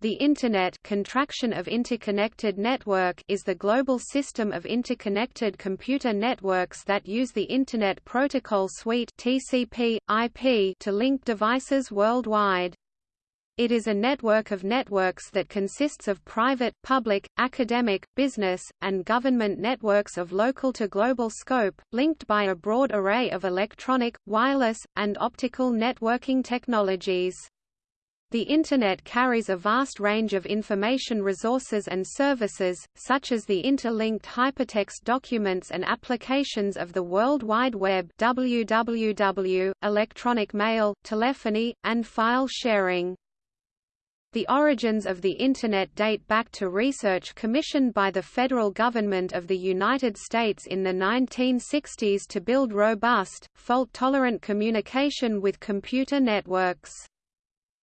The Internet contraction of interconnected network is the global system of interconnected computer networks that use the Internet Protocol Suite TCP, IP to link devices worldwide. It is a network of networks that consists of private, public, academic, business, and government networks of local to global scope, linked by a broad array of electronic, wireless, and optical networking technologies. The Internet carries a vast range of information resources and services, such as the interlinked hypertext documents and applications of the World Wide Web www, electronic mail, telephony, and file sharing. The origins of the Internet date back to research commissioned by the federal government of the United States in the 1960s to build robust, fault-tolerant communication with computer networks.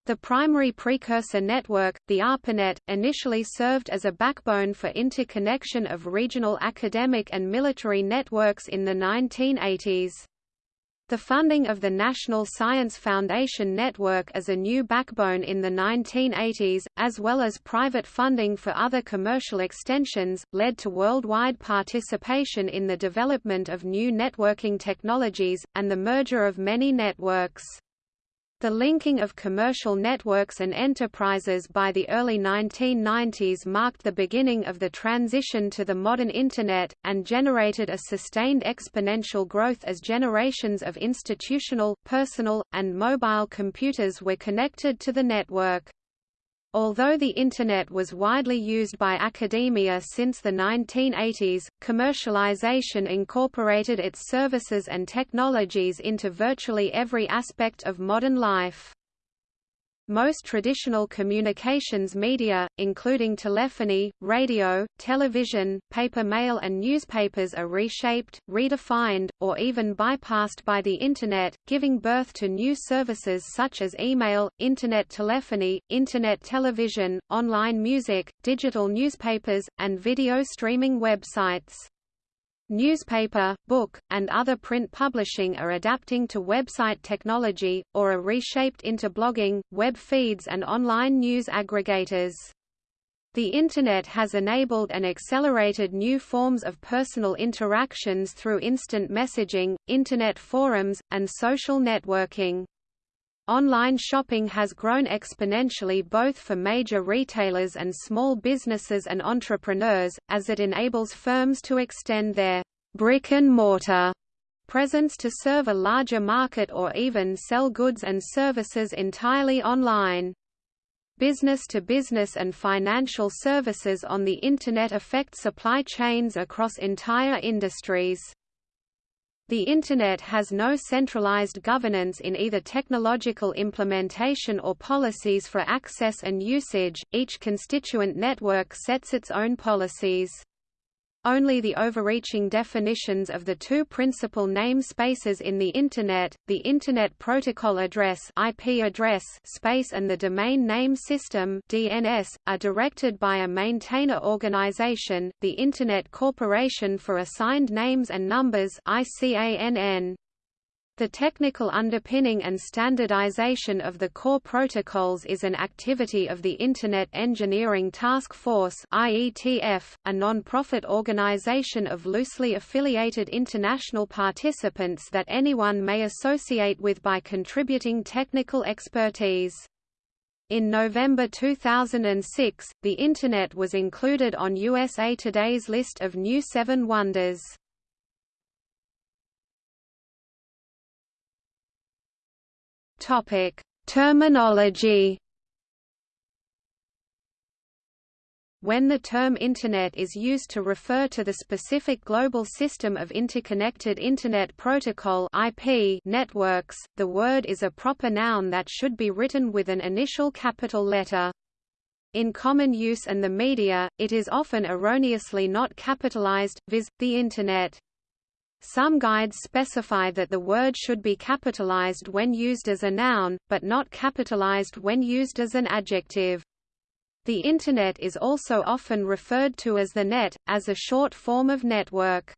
The primary precursor network, the ARPANET, initially served as a backbone for interconnection of regional academic and military networks in the 1980s. The funding of the National Science Foundation network as a new backbone in the 1980s, as well as private funding for other commercial extensions, led to worldwide participation in the development of new networking technologies, and the merger of many networks. The linking of commercial networks and enterprises by the early 1990s marked the beginning of the transition to the modern Internet, and generated a sustained exponential growth as generations of institutional, personal, and mobile computers were connected to the network. Although the Internet was widely used by academia since the 1980s, commercialization incorporated its services and technologies into virtually every aspect of modern life. Most traditional communications media, including telephony, radio, television, paper mail and newspapers are reshaped, redefined, or even bypassed by the Internet, giving birth to new services such as email, Internet telephony, Internet television, online music, digital newspapers, and video streaming websites. Newspaper, book, and other print publishing are adapting to website technology, or are reshaped into blogging, web feeds and online news aggregators. The Internet has enabled and accelerated new forms of personal interactions through instant messaging, Internet forums, and social networking. Online shopping has grown exponentially both for major retailers and small businesses and entrepreneurs, as it enables firms to extend their brick-and-mortar presence to serve a larger market or even sell goods and services entirely online. Business-to-business -business and financial services on the Internet affect supply chains across entire industries. The Internet has no centralized governance in either technological implementation or policies for access and usage, each constituent network sets its own policies. Only the overreaching definitions of the two principal namespaces in the Internet, the Internet Protocol Address IP address space and the Domain Name System DNS, are directed by a maintainer organization, the Internet Corporation for Assigned Names and Numbers ICANN. The technical underpinning and standardization of the core protocols is an activity of the Internet Engineering Task Force IETF, a non-profit organization of loosely affiliated international participants that anyone may associate with by contributing technical expertise. In November 2006, the Internet was included on USA Today's list of New Seven Wonders. Topic: Terminology. When the term Internet is used to refer to the specific global system of interconnected Internet Protocol IP networks, the word is a proper noun that should be written with an initial capital letter. In common use and the media, it is often erroneously not capitalized, viz., the Internet. Some guides specify that the word should be capitalized when used as a noun, but not capitalized when used as an adjective. The Internet is also often referred to as the net, as a short form of network.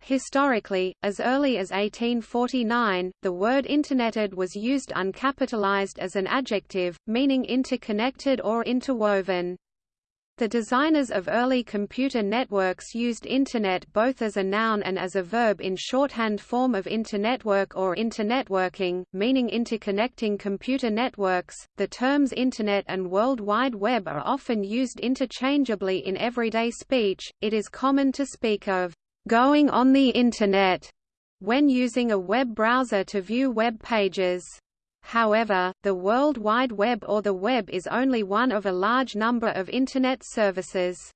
Historically, as early as 1849, the word interneted was used uncapitalized as an adjective, meaning interconnected or interwoven. The designers of early computer networks used Internet both as a noun and as a verb in shorthand form of internetwork or internetworking, meaning interconnecting computer networks. The terms Internet and World Wide Web are often used interchangeably in everyday speech. It is common to speak of going on the Internet when using a web browser to view web pages. However, the World Wide Web or the web is only one of a large number of Internet services.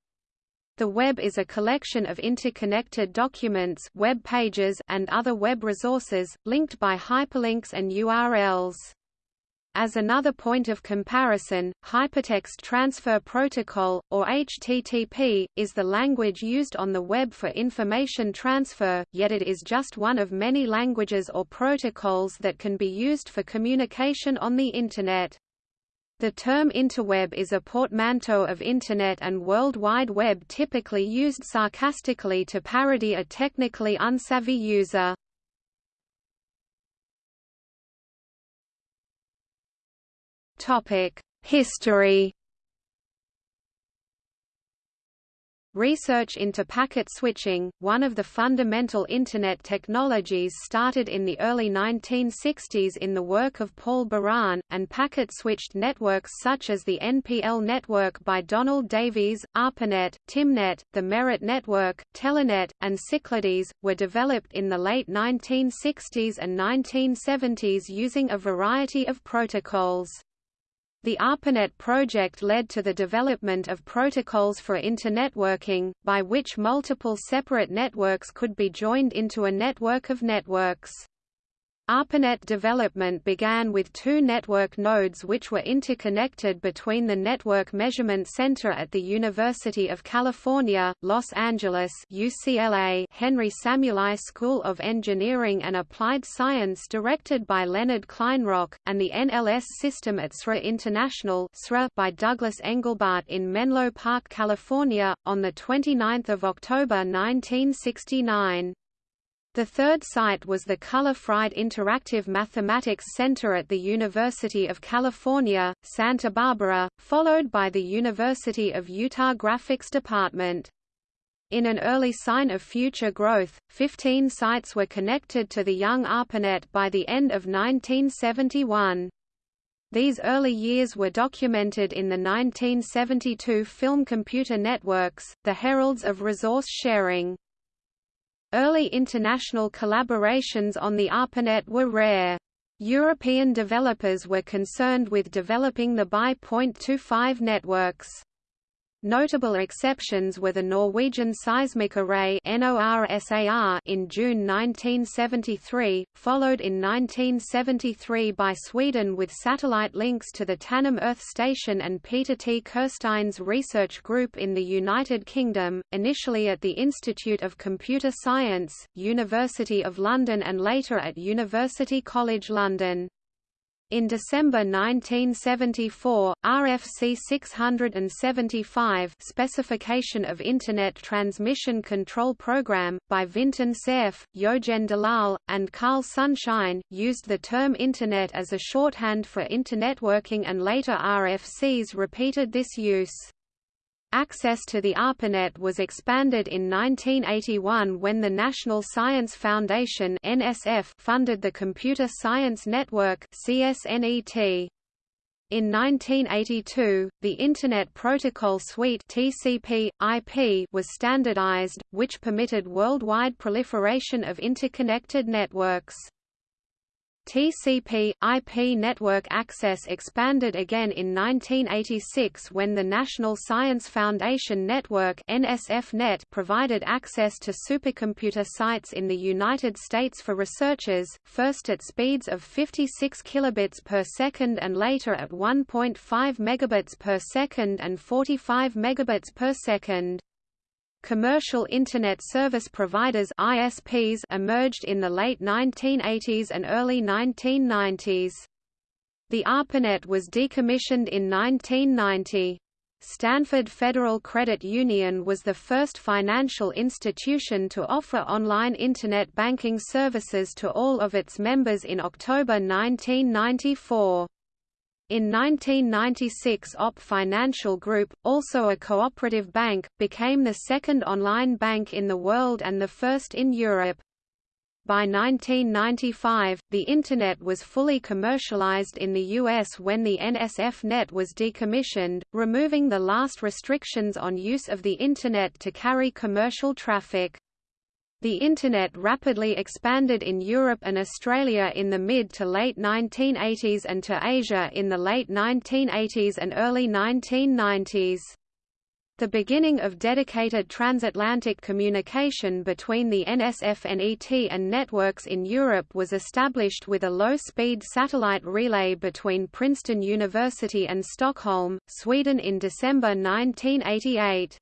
The web is a collection of interconnected documents web pages and other web resources, linked by hyperlinks and URLs. As another point of comparison, Hypertext Transfer Protocol, or HTTP, is the language used on the web for information transfer, yet it is just one of many languages or protocols that can be used for communication on the Internet. The term interweb is a portmanteau of Internet and World Wide Web typically used sarcastically to parody a technically unsavvy user. History Research into packet switching, one of the fundamental Internet technologies started in the early 1960s in the work of Paul Baran, and packet-switched networks such as the NPL network by Donald Davies, ARPANET, Tymnet, the Merit network, Telenet, and Cyclades, were developed in the late 1960s and 1970s using a variety of protocols. The ARPANET project led to the development of protocols for internetworking, by which multiple separate networks could be joined into a network of networks. ARPANET development began with two network nodes which were interconnected between the Network Measurement Center at the University of California, Los Angeles UCLA Henry Samueli School of Engineering and Applied Science directed by Leonard Kleinrock, and the NLS system at SRI International by Douglas Engelbart in Menlo Park, California, on 29 October 1969. The third site was the Culler Fried Interactive Mathematics Center at the University of California, Santa Barbara, followed by the University of Utah Graphics Department. In an early sign of future growth, 15 sites were connected to the young ARPANET by the end of 1971. These early years were documented in the 1972 film Computer Networks, The Heralds of Resource Sharing. Early international collaborations on the ARPANET were rare. European developers were concerned with developing the BY.25 networks. Notable exceptions were the Norwegian Seismic Array in June 1973, followed in 1973 by Sweden with satellite links to the Tanum Earth Station and Peter T. Kirstein's research group in the United Kingdom, initially at the Institute of Computer Science, University of London and later at University College London. In December 1974, RFC 675 Specification of Internet Transmission Control Program, by Vinton Cerf, Yogen Dalal, and Carl Sunshine, used the term Internet as a shorthand for Internetworking and later RFCs repeated this use. Access to the ARPANET was expanded in 1981 when the National Science Foundation (NSF) funded the Computer Science Network (CSNET). In 1982, the Internet Protocol Suite (TCP/IP) was standardized, which permitted worldwide proliferation of interconnected networks. TCP/IP network access expanded again in 1986 when the National Science Foundation Network (NSF-Net) provided access to supercomputer sites in the United States for researchers, first at speeds of 56 kilobits per second and later at 1.5 megabits per second and 45 megabits per second. Commercial Internet Service Providers ISPs emerged in the late 1980s and early 1990s. The ARPANET was decommissioned in 1990. Stanford Federal Credit Union was the first financial institution to offer online Internet banking services to all of its members in October 1994. In 1996 OP Financial Group, also a cooperative bank, became the second online bank in the world and the first in Europe. By 1995, the Internet was fully commercialized in the U.S. when the NSF Net was decommissioned, removing the last restrictions on use of the Internet to carry commercial traffic. The Internet rapidly expanded in Europe and Australia in the mid to late 1980s and to Asia in the late 1980s and early 1990s. The beginning of dedicated transatlantic communication between the NSF and networks in Europe was established with a low-speed satellite relay between Princeton University and Stockholm, Sweden in December 1988.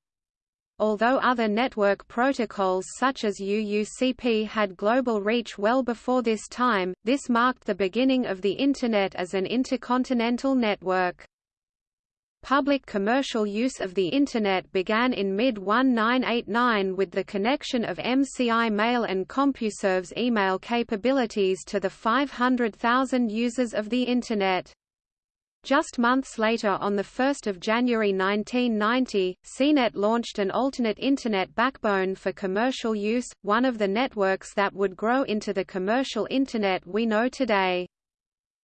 Although other network protocols such as UUCP had global reach well before this time, this marked the beginning of the Internet as an intercontinental network. Public commercial use of the Internet began in mid-1989 with the connection of MCI Mail and CompuServe's email capabilities to the 500,000 users of the Internet. Just months later on 1 January 1990, PSINet launched an alternate Internet backbone for commercial use, one of the networks that would grow into the commercial Internet we know today.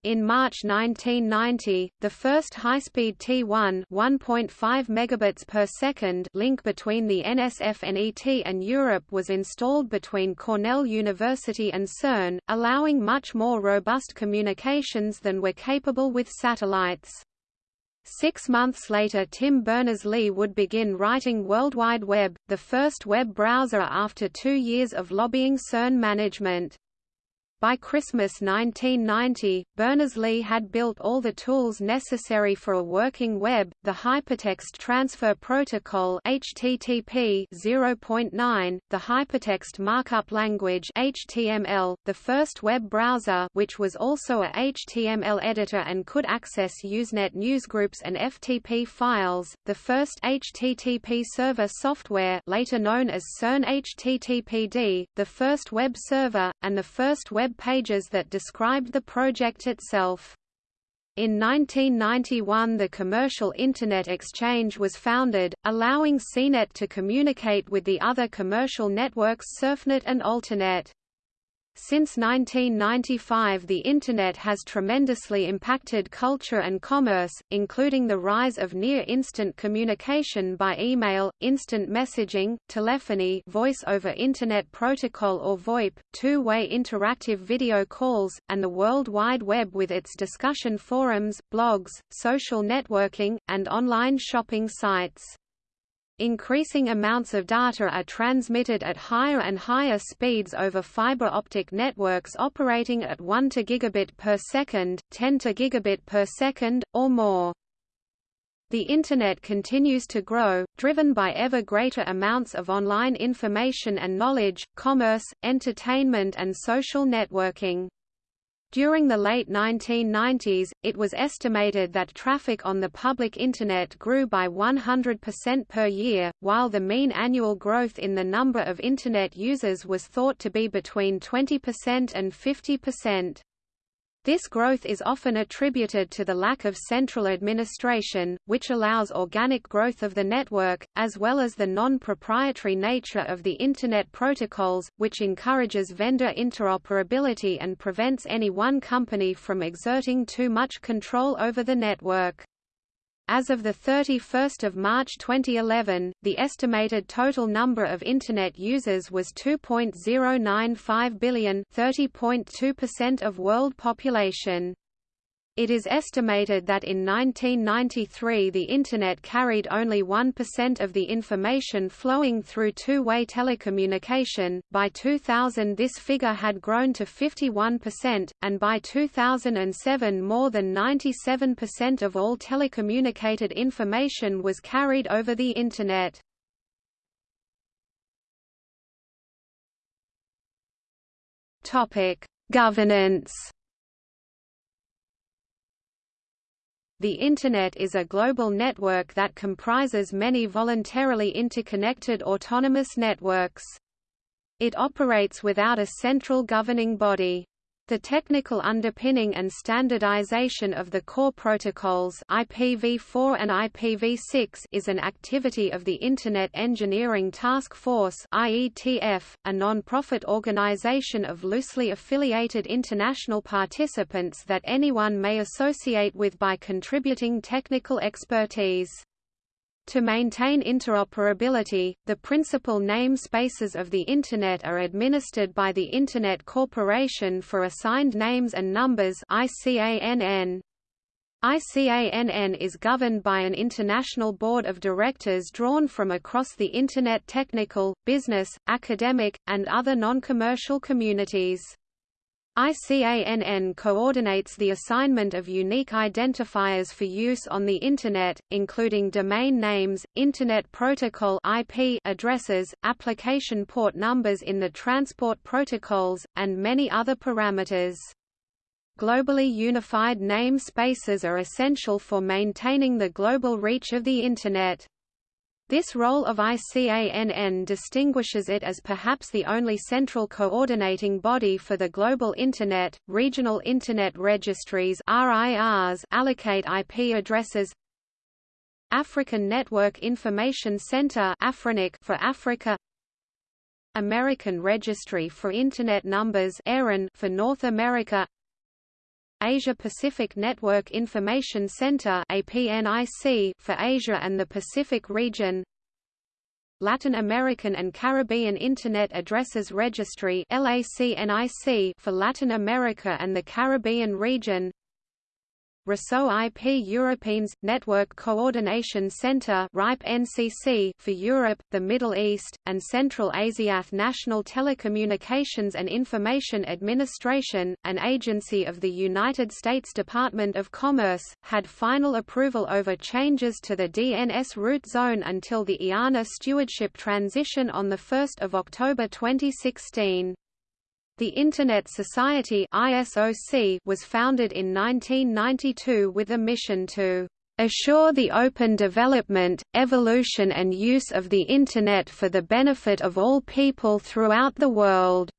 In March 1990, the first high-speed T1 1.5 megabits per second link between the NSFNET and Europe was installed between Cornell University and CERN, allowing much more robust communications than were capable with satellites. Six months later Tim Berners-Lee would begin writing World Wide Web, the first web browser after two years of lobbying CERN management. By Christmas 1990, Berners-Lee had built all the tools necessary for a working web, the Hypertext Transfer Protocol HTTP 0.9, the Hypertext Markup Language HTML, the first web browser which was also a HTML editor and could access Usenet newsgroups and FTP files, the first HTTP server software later known as CERN HTTPD, the first web server, and the first web pages that described the project itself. In 1991 the Commercial Internet Exchange was founded, allowing PSINet to communicate with the other commercial networks CERFnet and Alternet. Since 1995 the Internet has tremendously impacted culture and commerce, including the rise of near-instant communication by email, instant messaging, telephony Voice over Internet Protocol or VoIP, two-way interactive video calls, and the World Wide Web with its discussion forums, blogs, social networking, and online shopping sites. Increasing amounts of data are transmitted at higher and higher speeds over fiber optic networks operating at 1 to gigabit per second, 10 to gigabit per second, or more. The Internet continues to grow, driven by ever greater amounts of online information and knowledge, commerce, entertainment and social networking. During the late 1990s, it was estimated that traffic on the public Internet grew by 100% per year, while the mean annual growth in the number of Internet users was thought to be between 20% and 50%. This growth is often attributed to the lack of central administration, which allows organic growth of the network, as well as the non-proprietary nature of the Internet protocols, which encourages vendor interoperability and prevents any one company from exerting too much control over the network. As of 31 March 2011, the estimated total number of Internet users was 2.095 billion 30.2% of world population. It is estimated that in 1993 the Internet carried only 1% of the information flowing through two-way telecommunication, by 2000 this figure had grown to 51%, and by 2007 more than 97% of all telecommunicated information was carried over the Internet. Governance The Internet is a global network that comprises many voluntarily interconnected autonomous networks. It operates without a central governing body. The technical underpinning and standardization of the core protocols IPv4 and IPv6 is an activity of the Internet Engineering Task Force IETF, a non-profit organization of loosely affiliated international participants that anyone may associate with by contributing technical expertise. To maintain interoperability, the principal namespaces of the Internet are administered by the Internet Corporation for Assigned Names and Numbers ICANN. ICANN is governed by an international board of directors drawn from across the Internet technical, business, academic, and other non-commercial communities. ICANN coordinates the assignment of unique identifiers for use on the Internet, including domain names, Internet Protocol IP addresses, application port numbers in the transport protocols, and many other parameters. Globally unified name spaces are essential for maintaining the global reach of the Internet. This role of ICANN distinguishes it as perhaps the only central coordinating body for the global Internet. Regional Internet registries RIRs allocate IP addresses. African Network Information Center (AFRINIC) for Africa American Registry for Internet Numbers for North America Asia-Pacific Network Information Center for Asia and the Pacific region. Latin American and Caribbean Internet Addresses Registry for Latin America and the Caribbean region Réseau IP Européens Network Coordination NCC for Europe, the Middle East, and Central Asia National Telecommunications and Information Administration, an agency of the United States Department of Commerce, had final approval over changes to the DNS root zone until the IANA stewardship transition on 1 October 2016. The Internet Society ISOC was founded in 1992 with a mission to assure the open development, evolution and use of the Internet for the benefit of all people throughout the world.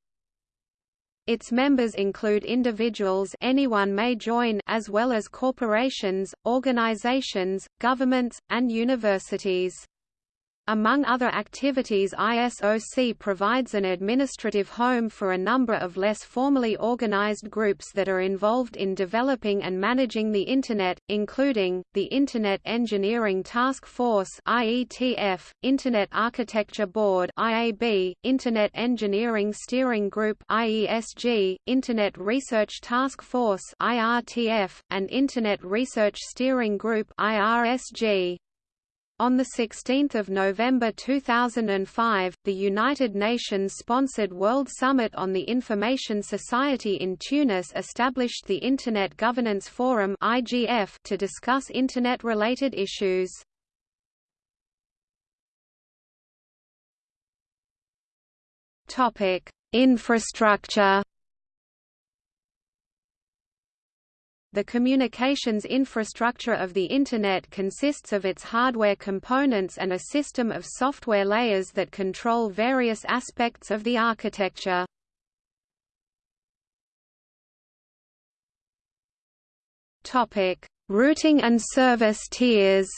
Its members include individuals anyone may join as well as corporations, organizations, governments, and universities. Among other activities ISOC provides an administrative home for a number of less formally organized groups that are involved in developing and managing the Internet, including, the Internet Engineering Task Force IETF, Internet Architecture Board IAB, Internet Engineering Steering Group IESG, Internet Research Task Force IRTF, and Internet Research Steering Group IRSG. On 16 November 2005, the United Nations-sponsored World Summit on the Information Society in Tunis established the Internet Governance Forum to discuss Internet-related issues. Infrastructure The communications infrastructure of the Internet consists of its hardware components and a system of software layers that control various aspects of the architecture. Routing and service tiers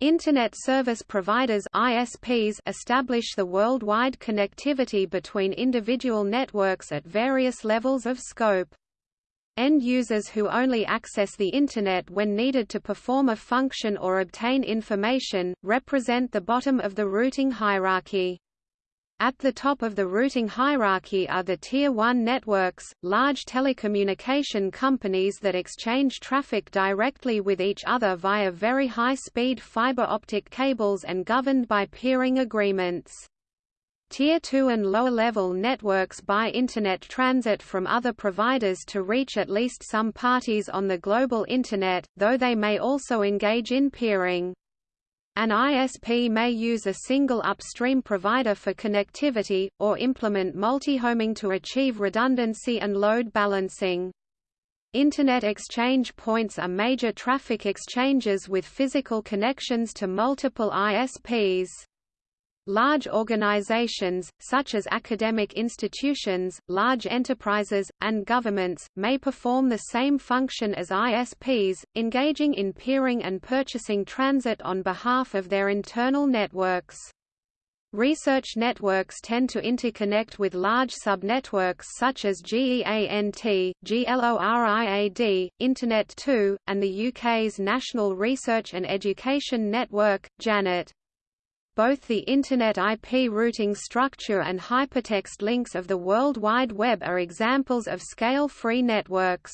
Internet service providers ISPs establish the worldwide connectivity between individual networks at various levels of scope. End users who only access the Internet when needed to perform a function or obtain information, represent the bottom of the routing hierarchy. At the top of the routing hierarchy are the Tier 1 networks, large telecommunication companies that exchange traffic directly with each other via very high-speed fiber optic cables and governed by peering agreements. Tier 2 and lower-level networks buy Internet transit from other providers to reach at least some parties on the global Internet, though they may also engage in peering. An ISP may use a single upstream provider for connectivity, or implement multi-homing to achieve redundancy and load balancing. Internet exchange points are major traffic exchanges with physical connections to multiple ISPs. Large organizations, such as academic institutions, large enterprises, and governments, may perform the same function as ISPs, engaging in peering and purchasing transit on behalf of their internal networks. Research networks tend to interconnect with large subnetworks such as GEANT, GLORIAD, Internet 2, and the UK's National Research and Education Network, JANET. Both the Internet IP routing structure and hypertext links of the World Wide Web are examples of scale-free networks.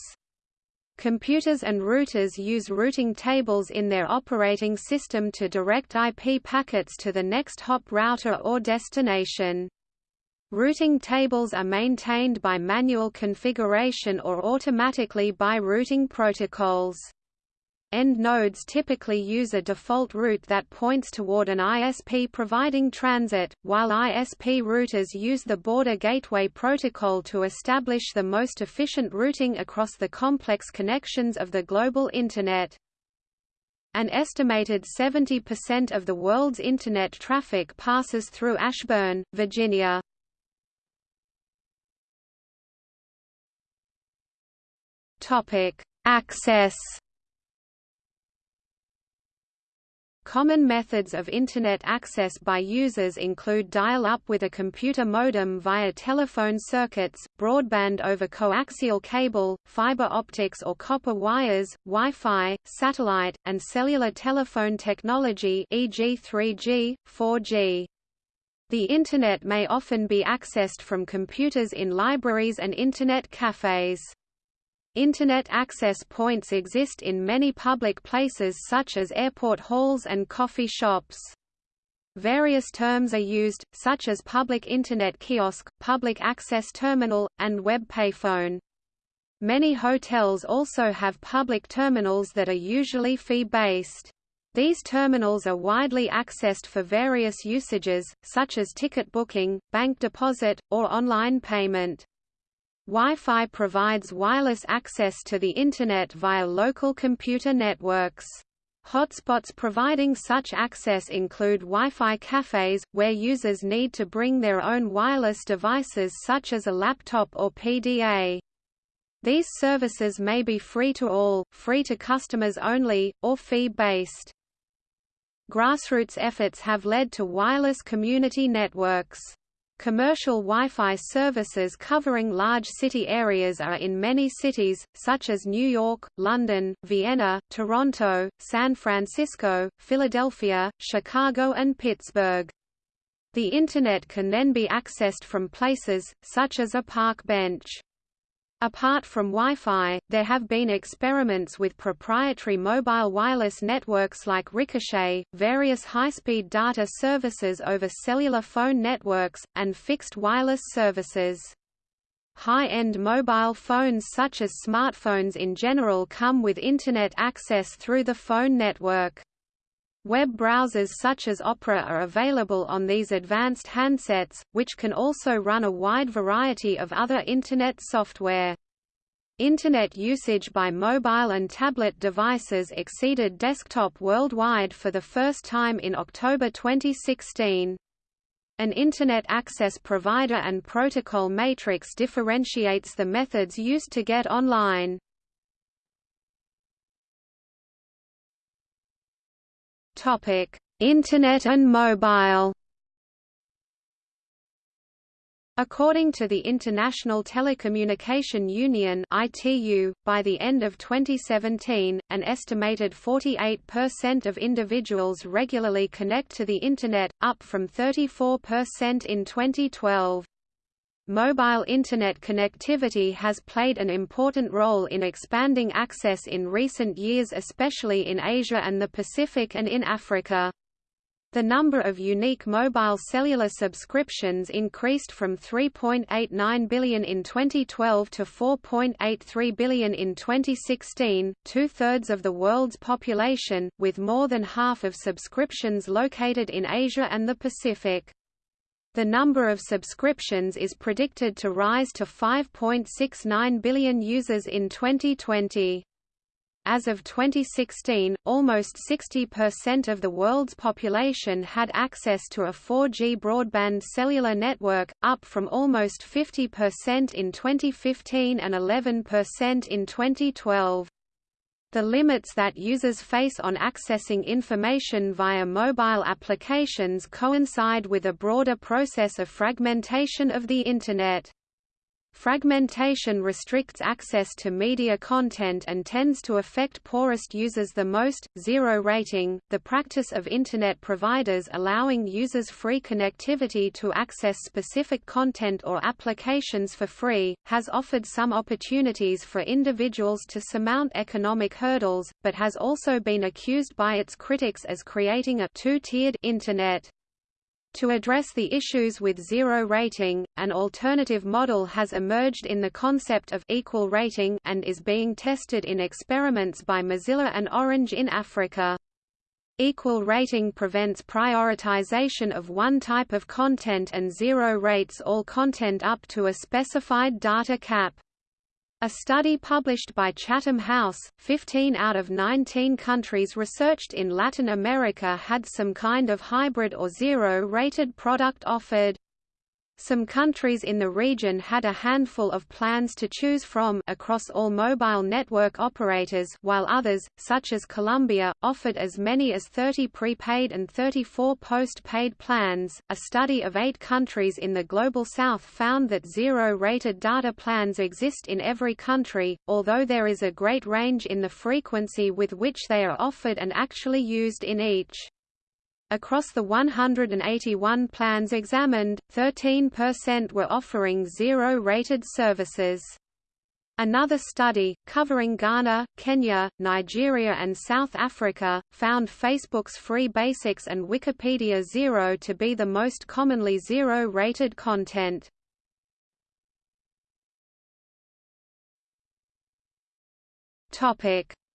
Computers and routers use routing tables in their operating system to direct IP packets to the next hop router or destination. Routing tables are maintained by manual configuration or automatically by routing protocols. End nodes typically use a default route that points toward an ISP providing transit, while ISP routers use the Border Gateway Protocol to establish the most efficient routing across the complex connections of the global Internet. An estimated 70% of the world's Internet traffic passes through Ashburn, Virginia. Access Common methods of Internet access by users include dial-up with a computer modem via telephone circuits, broadband over coaxial cable, fiber optics or copper wires, Wi-Fi, satellite, and cellular telephone technology e.g. 3G, 4G. The Internet may often be accessed from computers in libraries and Internet cafes. Internet access points exist in many public places such as airport halls and coffee shops. Various terms are used, such as public Internet kiosk, public access terminal, and web payphone. Many hotels also have public terminals that are usually fee-based. These terminals are widely accessed for various usages, such as ticket booking, bank deposit, or online payment. Wi-Fi provides wireless access to the Internet via local computer networks. Hotspots providing such access include Wi-Fi cafes, where users need to bring their own wireless devices such as a laptop or PDA. These services may be free to all, free to customers only, or fee-based. Grassroots efforts have led to wireless community networks. Commercial Wi-Fi services covering large city areas are in many cities, such as New York, London, Vienna, Toronto, San Francisco, Philadelphia, Chicago and Pittsburgh. The Internet can then be accessed from places, such as a park bench. Apart from Wi-Fi, there have been experiments with proprietary mobile wireless networks like Ricochet, various high-speed data services over cellular phone networks, and fixed wireless services. High-end mobile phones such as smartphones in general come with Internet access through the phone network. Web browsers such as Opera are available on these advanced handsets, which can also run a wide variety of other Internet software. Internet usage by mobile and tablet devices exceeded desktop worldwide for the first time in October 2016. An Internet access provider and protocol matrix differentiates the methods used to get online. Internet and mobile. According to the International Telecommunication Union (ITU), by the end of 2017, an estimated 48% of individuals regularly connect to the internet, up from 34% in 2012. Mobile Internet connectivity has played an important role in expanding access in recent years especially in Asia and the Pacific and in Africa. The number of unique mobile cellular subscriptions increased from 3.89 billion in 2012 to 4.83 billion in 2016, two-thirds of the world's population, with more than half of subscriptions located in Asia and the Pacific. The number of subscriptions is predicted to rise to 5.69 billion users in 2020. As of 2016, almost 60% of the world's population had access to a 4G broadband cellular network, up from almost 50% in 2015 and 11% in 2012. The limits that users face on accessing information via mobile applications coincide with a broader process of fragmentation of the Internet. Fragmentation restricts access to media content and tends to affect poorest users the most. Zero rating, the practice of Internet providers allowing users free connectivity to access specific content or applications for free, has offered some opportunities for individuals to surmount economic hurdles, but has also been accused by its critics as creating a two-tiered Internet. To address the issues with zero rating, an alternative model has emerged in the concept of equal rating and is being tested in experiments by Mozilla and Orange in Africa. Equal rating prevents prioritization of one type of content and zero rates all content up to a specified data cap. A study published by Chatham House, 15 out of 19 countries researched in Latin America had some kind of hybrid or zero-rated product offered. Some countries in the region had a handful of plans to choose from across all mobile network operators while others, such as Colombia, offered as many as 30 prepaid and 34 post-paid plans. A study of eight countries in the Global South found that zero-rated data plans exist in every country, although there is a great range in the frequency with which they are offered and actually used in each. Across the 181 plans examined, 13% were offering zero-rated services. Another study, covering Ghana, Kenya, Nigeria and South Africa, found Facebook's Free Basics and Wikipedia Zero to be the most commonly zero-rated content.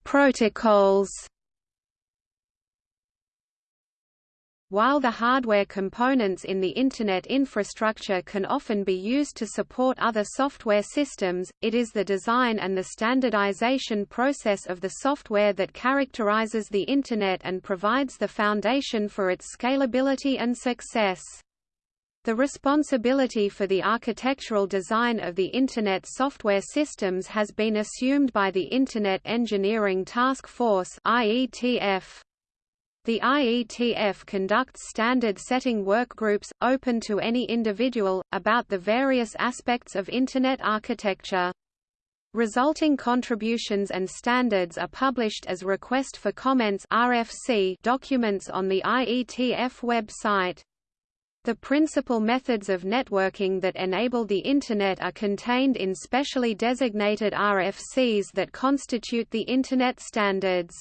Protocols While the hardware components in the Internet infrastructure can often be used to support other software systems, it is the design and the standardization process of the software that characterizes the Internet and provides the foundation for its scalability and success. The responsibility for the architectural design of the Internet software systems has been assumed by the Internet Engineering Task Force IETF. The IETF conducts standard-setting workgroups, open to any individual, about the various aspects of Internet architecture. Resulting contributions and standards are published as request for comments RFC documents on the IETF website. The principal methods of networking that enable the Internet are contained in specially designated RFCs that constitute the Internet standards.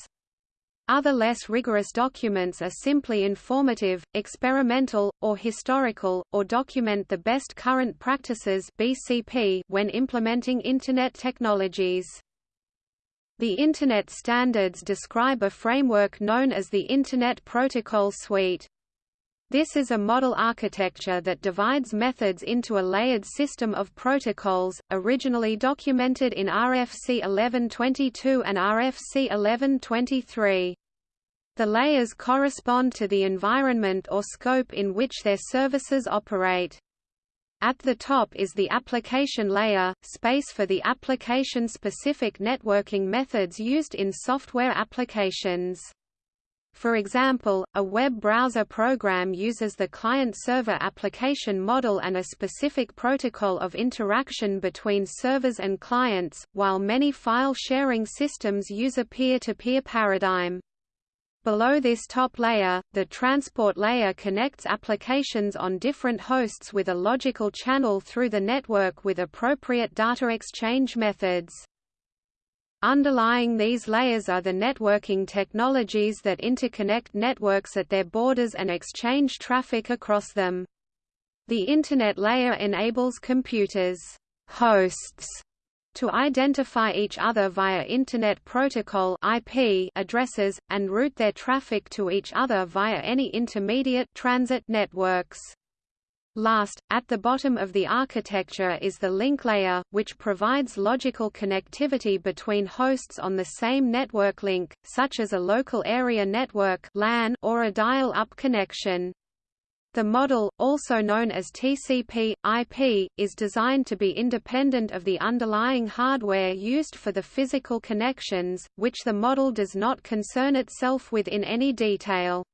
Other less rigorous documents are simply informative, experimental, or historical, or document the best current practices BCP when implementing Internet technologies. The Internet standards describe a framework known as the Internet Protocol Suite. This is a model architecture that divides methods into a layered system of protocols, originally documented in RFC 1122 and RFC 1123. The layers correspond to the environment or scope in which their services operate. At the top is the application layer, space for the application-specific networking methods used in software applications. For example, a web browser program uses the client-server application model and a specific protocol of interaction between servers and clients, while many file-sharing systems use a peer-to-peer -peer paradigm. Below this top layer, the transport layer connects applications on different hosts with a logical channel through the network with appropriate data exchange methods. Underlying these layers are the networking technologies that interconnect networks at their borders and exchange traffic across them. The Internet layer enables computers hosts to identify each other via Internet Protocol IP addresses, and route their traffic to each other via any intermediate transit networks. Last, at the bottom of the architecture is the link layer, which provides logical connectivity between hosts on the same network link, such as a local area network or a dial-up connection. The model, also known as TCP/IP, is designed to be independent of the underlying hardware used for the physical connections, which the model does not concern itself with in any detail.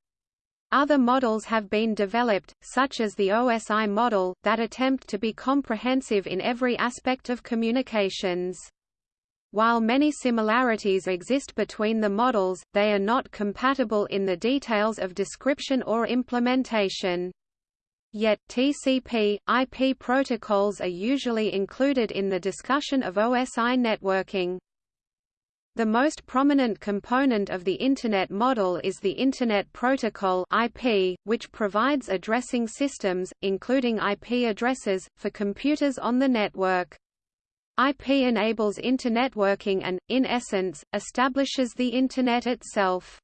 Other models have been developed, such as the OSI model, that attempt to be comprehensive in every aspect of communications. While many similarities exist between the models, they are not compatible in the details of description or implementation. Yet, TCP, IP protocols are usually included in the discussion of OSI networking. The most prominent component of the Internet model is the Internet Protocol IP, which provides addressing systems, including IP addresses, for computers on the network. IP enables internetworking and, in essence, establishes the Internet itself.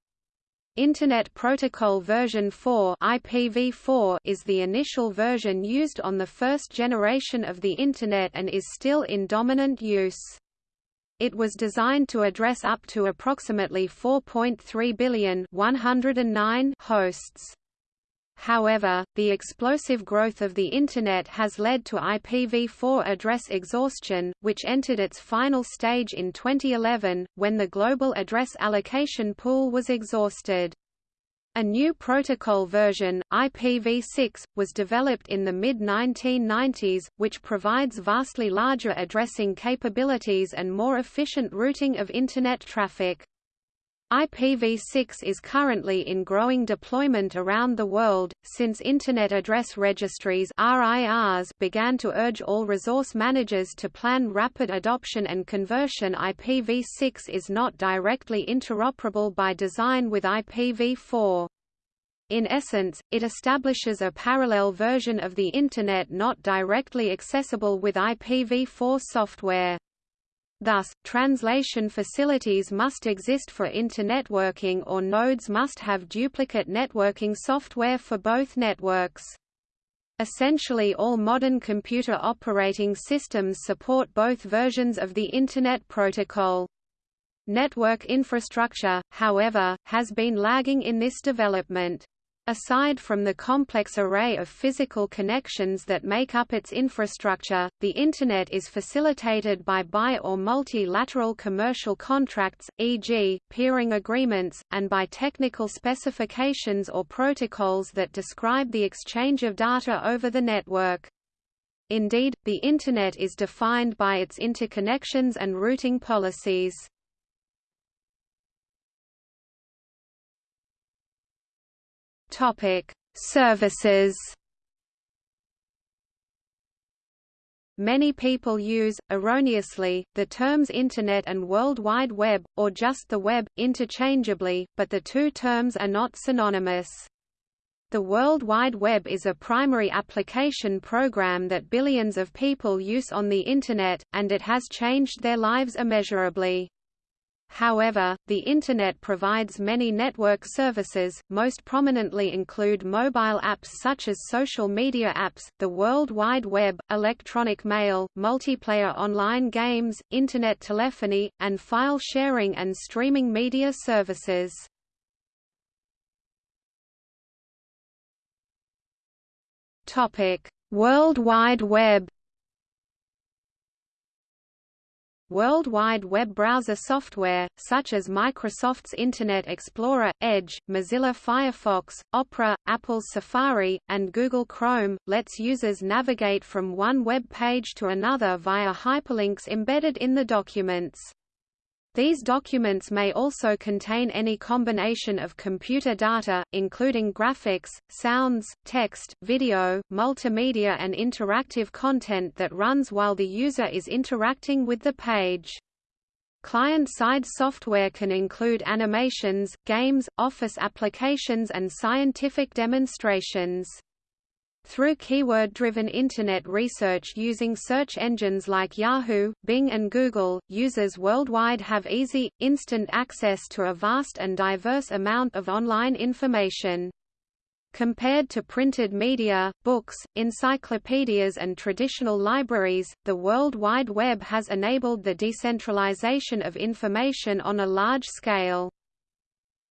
Internet Protocol version 4 IPv4 is the initial version used on the first generation of the Internet and is still in dominant use. It was designed to address up to approximately 4.3 billion 109 hosts. However, the explosive growth of the Internet has led to IPv4 address exhaustion, which entered its final stage in 2011, when the global address allocation pool was exhausted. A new protocol version, IPv6, was developed in the mid-1990s, which provides vastly larger addressing capabilities and more efficient routing of Internet traffic. IPv6 is currently in growing deployment around the world, since Internet Address Registries RIRs began to urge all resource managers to plan rapid adoption and conversion IPv6 is not directly interoperable by design with IPv4. In essence, it establishes a parallel version of the Internet not directly accessible with IPv4 software. Thus, translation facilities must exist for internetworking or nodes must have duplicate networking software for both networks. Essentially all modern computer operating systems support both versions of the Internet Protocol. Network infrastructure, however, has been lagging in this development. Aside from the complex array of physical connections that make up its infrastructure, the Internet is facilitated by bi- or multilateral commercial contracts, e.g., peering agreements, and by technical specifications or protocols that describe the exchange of data over the network. Indeed, the Internet is defined by its interconnections and routing policies. Topic: Services. Many people use, erroneously, the terms Internet and World Wide Web, or just the Web, interchangeably, but the two terms are not synonymous. The World Wide Web is a primary application program that billions of people use on the Internet, and it has changed their lives immeasurably. However, the Internet provides many network services, most prominently include mobile apps such as social media apps, the World Wide Web, electronic mail, multiplayer online games, Internet telephony, and file sharing and streaming media services. World Wide Web World Wide Web browser software, such as Microsoft's Internet Explorer, Edge, Mozilla Firefox, Opera, Apple's Safari, and Google Chrome, lets users navigate from one web page to another via hyperlinks embedded in the documents. These documents may also contain any combination of computer data, including graphics, sounds, text, video, multimedia and interactive content that runs while the user is interacting with the page. Client-side software can include animations, games, office applications and scientific demonstrations. Through keyword-driven Internet research using search engines like Yahoo, Bing and Google, users worldwide have easy, instant access to a vast and diverse amount of online information. Compared to printed media, books, encyclopedias and traditional libraries, the World Wide Web has enabled the decentralization of information on a large scale.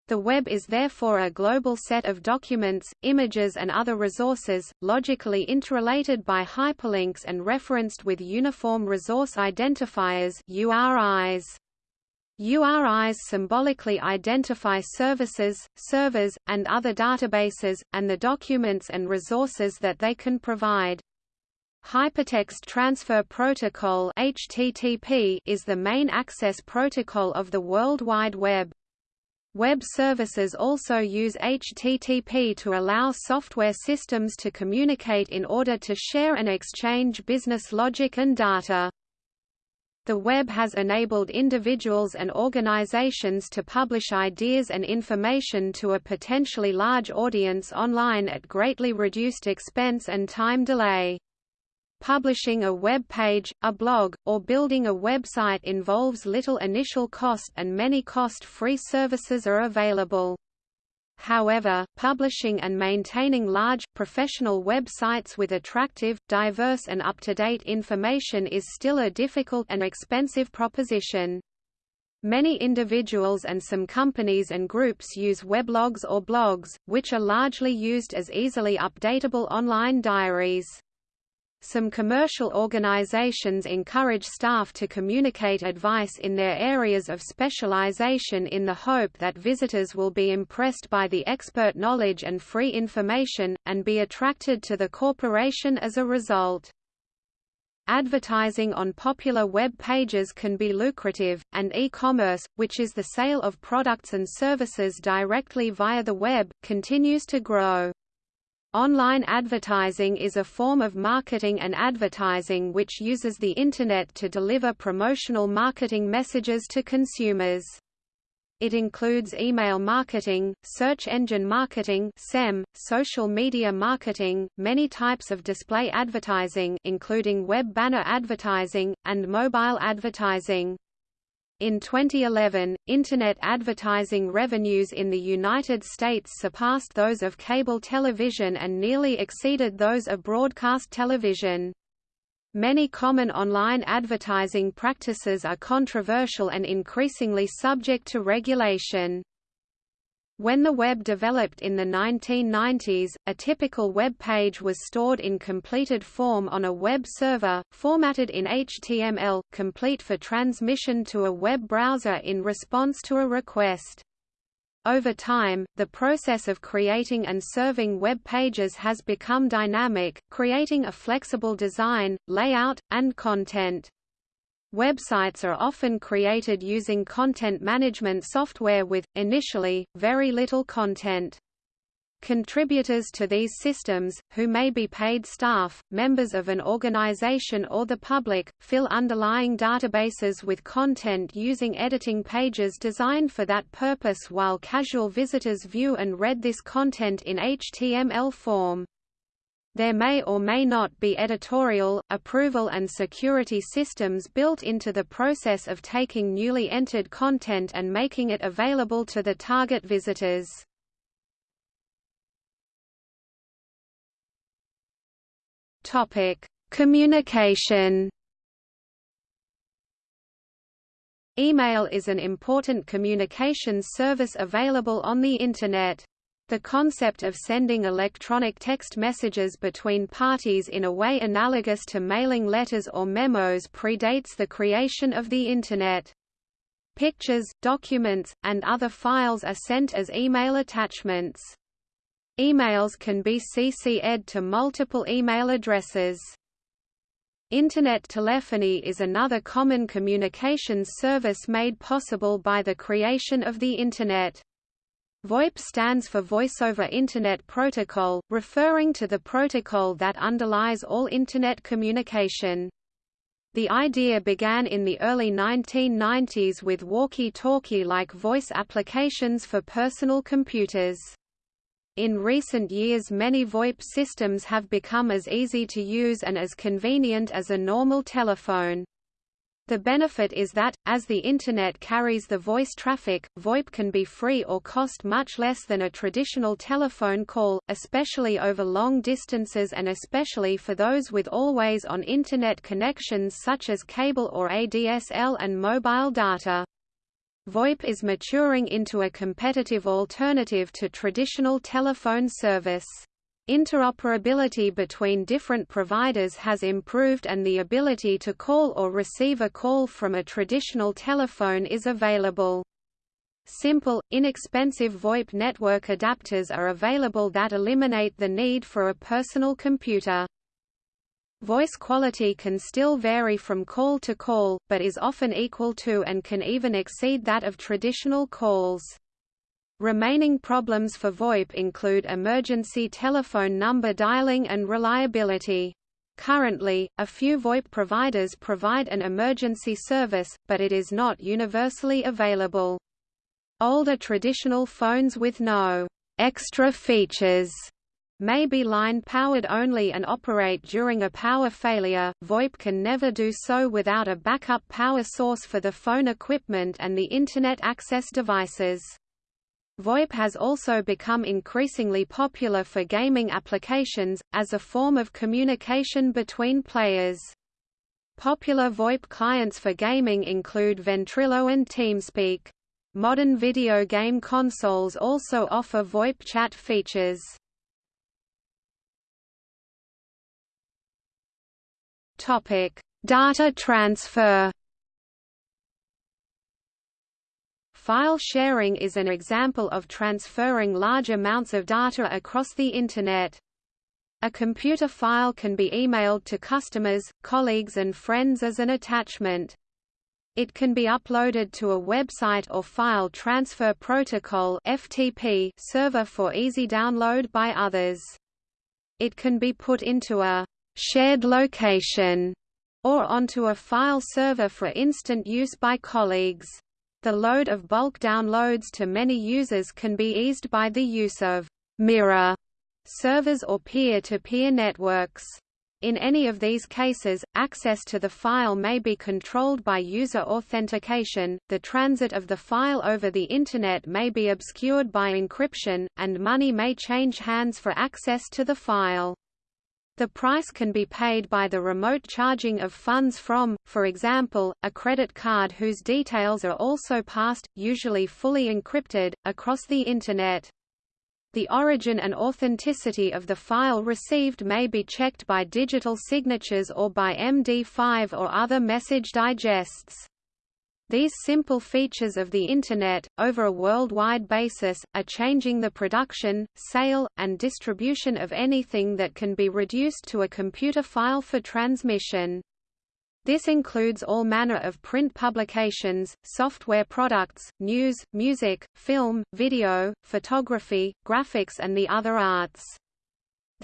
The web is therefore a global set of documents, images and other resources, logically interrelated by hyperlinks and referenced with Uniform Resource Identifiers URIs. URIs symbolically identify services, servers, and other databases, and the documents and resources that they can provide. Hypertext Transfer Protocol HTTP is the main access protocol of the World Wide Web. Web services also use HTTP to allow software systems to communicate in order to share and exchange business logic and data. The web has enabled individuals and organizations to publish ideas and information to a potentially large audience online at greatly reduced expense and time delay. Publishing a web page, a blog, or building a website involves little initial cost and many cost-free services are available. However, publishing and maintaining large, professional websites with attractive, diverse and up-to-date information is still a difficult and expensive proposition. Many individuals and some companies and groups use weblogs or blogs, which are largely used as easily updatable online diaries. Some commercial organizations encourage staff to communicate advice in their areas of specialization in the hope that visitors will be impressed by the expert knowledge and free information, and be attracted to the corporation as a result. Advertising on popular web pages can be lucrative, and e-commerce, which is the sale of products and services directly via the web, continues to grow. Online advertising is a form of marketing and advertising which uses the Internet to deliver promotional marketing messages to consumers. It includes email marketing, search engine marketing (SEM), social media marketing, many types of display advertising including web banner advertising, and mobile advertising. In 2011, Internet advertising revenues in the United States surpassed those of cable television and nearly exceeded those of broadcast television. Many common online advertising practices are controversial and increasingly subject to regulation. When the web developed in the 1990s, a typical web page was stored in completed form on a web server, formatted in HTML, complete for transmission to a web browser in response to a request. Over time, the process of creating and serving web pages has become dynamic, creating a flexible design, layout, and content. Websites are often created using content management software with, initially, very little content. Contributors to these systems, who may be paid staff, members of an organization or the public, fill underlying databases with content using editing pages designed for that purpose while casual visitors view and read this content in HTML form. There may or may not be editorial, approval and security systems built into the process of taking newly entered content and making it available to the target visitors. Topic: Communication. Email is an important communications service available on the Internet. The concept of sending electronic text messages between parties in a way analogous to mailing letters or memos predates the creation of the Internet. Pictures, documents, and other files are sent as email attachments. Emails can be CC'd to multiple email addresses. Internet telephony is another common communications service made possible by the creation of the Internet. VoIP stands for Voice over Internet Protocol, referring to the protocol that underlies all Internet communication. The idea began in the early 1990s with walkie-talkie-like voice applications for personal computers. In recent years many VoIP systems have become as easy to use and as convenient as a normal telephone. The benefit is that, as the Internet carries the voice traffic, VoIP can be free or cost much less than a traditional telephone call, especially over long distances and especially for those with always-on Internet connections such as cable or ADSL and mobile data. VoIP is maturing into a competitive alternative to traditional telephone service. Interoperability between different providers has improved and the ability to call or receive a call from a traditional telephone is available. Simple, inexpensive VoIP network adapters are available that eliminate the need for a personal computer. Voice quality can still vary from call to call, but is often equal to and can even exceed that of traditional calls. Remaining problems for VoIP include emergency telephone number dialing and reliability. Currently, a few VoIP providers provide an emergency service, but it is not universally available. Older traditional phones with no extra features may be line-powered only and operate during a power failure. VoIP can never do so without a backup power source for the phone equipment and the Internet access devices. VoIP has also become increasingly popular for gaming applications, as a form of communication between players. Popular VoIP clients for gaming include Ventrilo and TeamSpeak. Modern video game consoles also offer VoIP chat features. Data transfer. File sharing is an example of transferring large amounts of data across the Internet. A computer file can be emailed to customers, colleagues and friends as an attachment. It can be uploaded to a website or file transfer protocol (FTP) server for easy download by others. It can be put into a shared location or onto a file server for instant use by colleagues. The load of bulk downloads to many users can be eased by the use of mirror servers or peer-to-peer -peer networks. In any of these cases, access to the file may be controlled by user authentication, the transit of the file over the Internet may be obscured by encryption, and money may change hands for access to the file. The price can be paid by the remote charging of funds from, for example, a credit card whose details are also passed, usually fully encrypted, across the Internet. The origin and authenticity of the file received may be checked by digital signatures or by MD5 or other message digests. These simple features of the Internet, over a worldwide basis, are changing the production, sale, and distribution of anything that can be reduced to a computer file for transmission. This includes all manner of print publications, software products, news, music, film, video, photography, graphics and the other arts.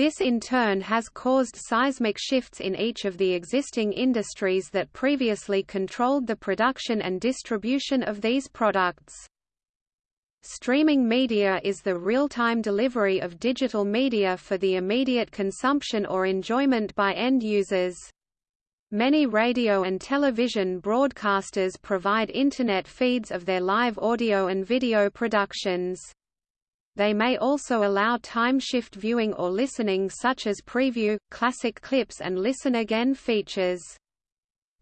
This in turn has caused seismic shifts in each of the existing industries that previously controlled the production and distribution of these products. Streaming media is the real-time delivery of digital media for the immediate consumption or enjoyment by end users. Many radio and television broadcasters provide Internet feeds of their live audio and video productions. They may also allow time-shift viewing or listening such as preview, classic clips and listen again features.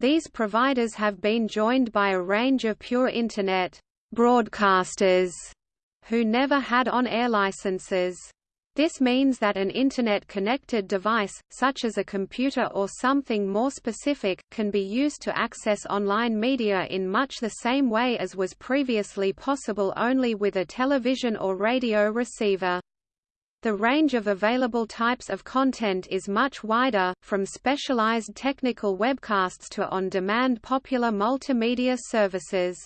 These providers have been joined by a range of pure Internet broadcasters who never had on-air licenses. This means that an Internet-connected device, such as a computer or something more specific, can be used to access online media in much the same way as was previously possible only with a television or radio receiver. The range of available types of content is much wider, from specialized technical webcasts to on-demand popular multimedia services.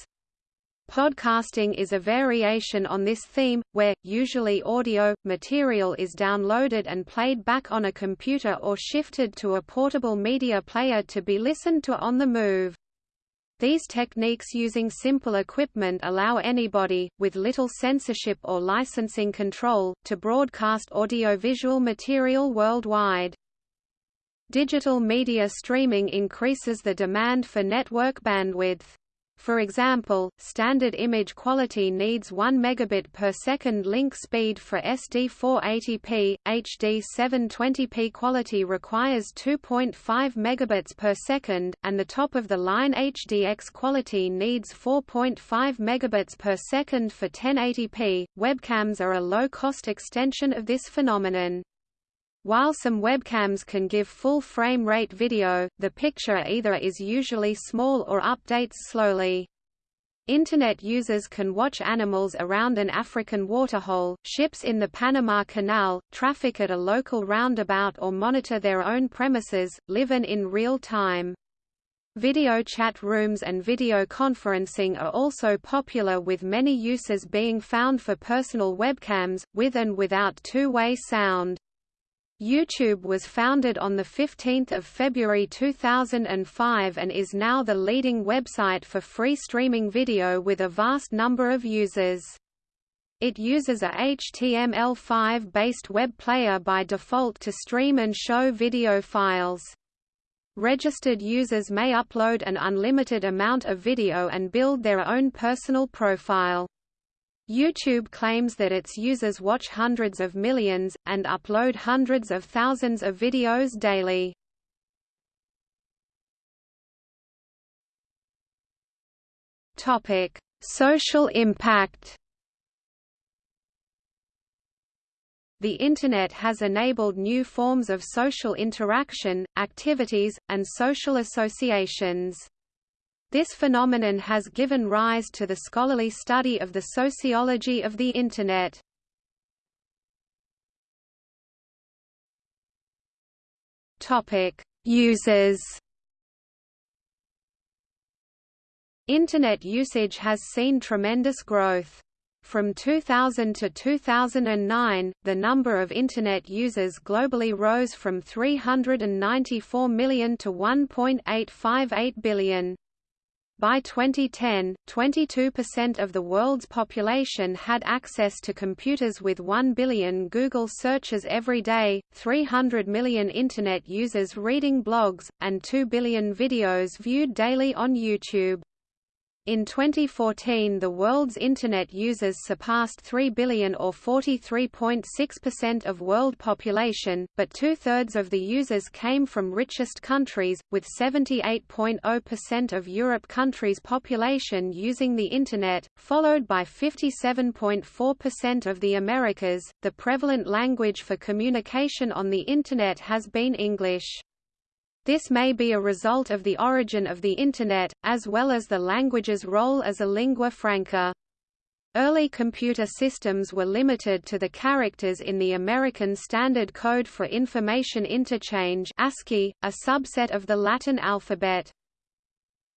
Podcasting is a variation on this theme, where, usually audio, material is downloaded and played back on a computer or shifted to a portable media player to be listened to on the move. These techniques using simple equipment allow anybody, with little censorship or licensing control, to broadcast audiovisual material worldwide. Digital media streaming increases the demand for network bandwidth. For example, standard image quality needs 1 megabit per second link speed for SD 480p, HD 720p quality requires 2.5 megabits per second, and the top-of-the-line HDX quality needs 4.5 megabits per second for 1080p. Webcams are a low-cost extension of this phenomenon. While some webcams can give full frame rate video, the picture either is usually small or updates slowly. Internet users can watch animals around an African waterhole, ships in the Panama Canal, traffic at a local roundabout or monitor their own premises, live in real time. Video chat rooms and video conferencing are also popular with many uses being found for personal webcams, with and without two-way sound. YouTube was founded on 15 February 2005 and is now the leading website for free streaming video with a vast number of users. It uses a HTML5-based web player by default to stream and show video files. Registered users may upload an unlimited amount of video and build their own personal profile. YouTube claims that its users watch hundreds of millions, and upload hundreds of thousands of videos daily. Social impact The Internet has enabled new forms of social interaction, activities, and social associations. This phenomenon has given rise to the scholarly study of the sociology of the Internet. Users. Internet usage has seen tremendous growth. From 2000 to 2009, the number of Internet users globally rose from 394 million to 1.858 billion. By 2010, 22% of the world's population had access to computers with 1 billion Google searches every day, 300 million Internet users reading blogs, and 2 billion videos viewed daily on YouTube. In 2014 the world's Internet users surpassed 3 billion or 43.6% of world population, but two-thirds of the users came from richest countries, with 78.0% of Europe countries' population using the Internet, followed by 57.4% of the Americas. The prevalent language for communication on the Internet has been English. This may be a result of the origin of the Internet, as well as the language's role as a lingua franca. Early computer systems were limited to the characters in the American Standard Code for Information Interchange ASCII, a subset of the Latin alphabet.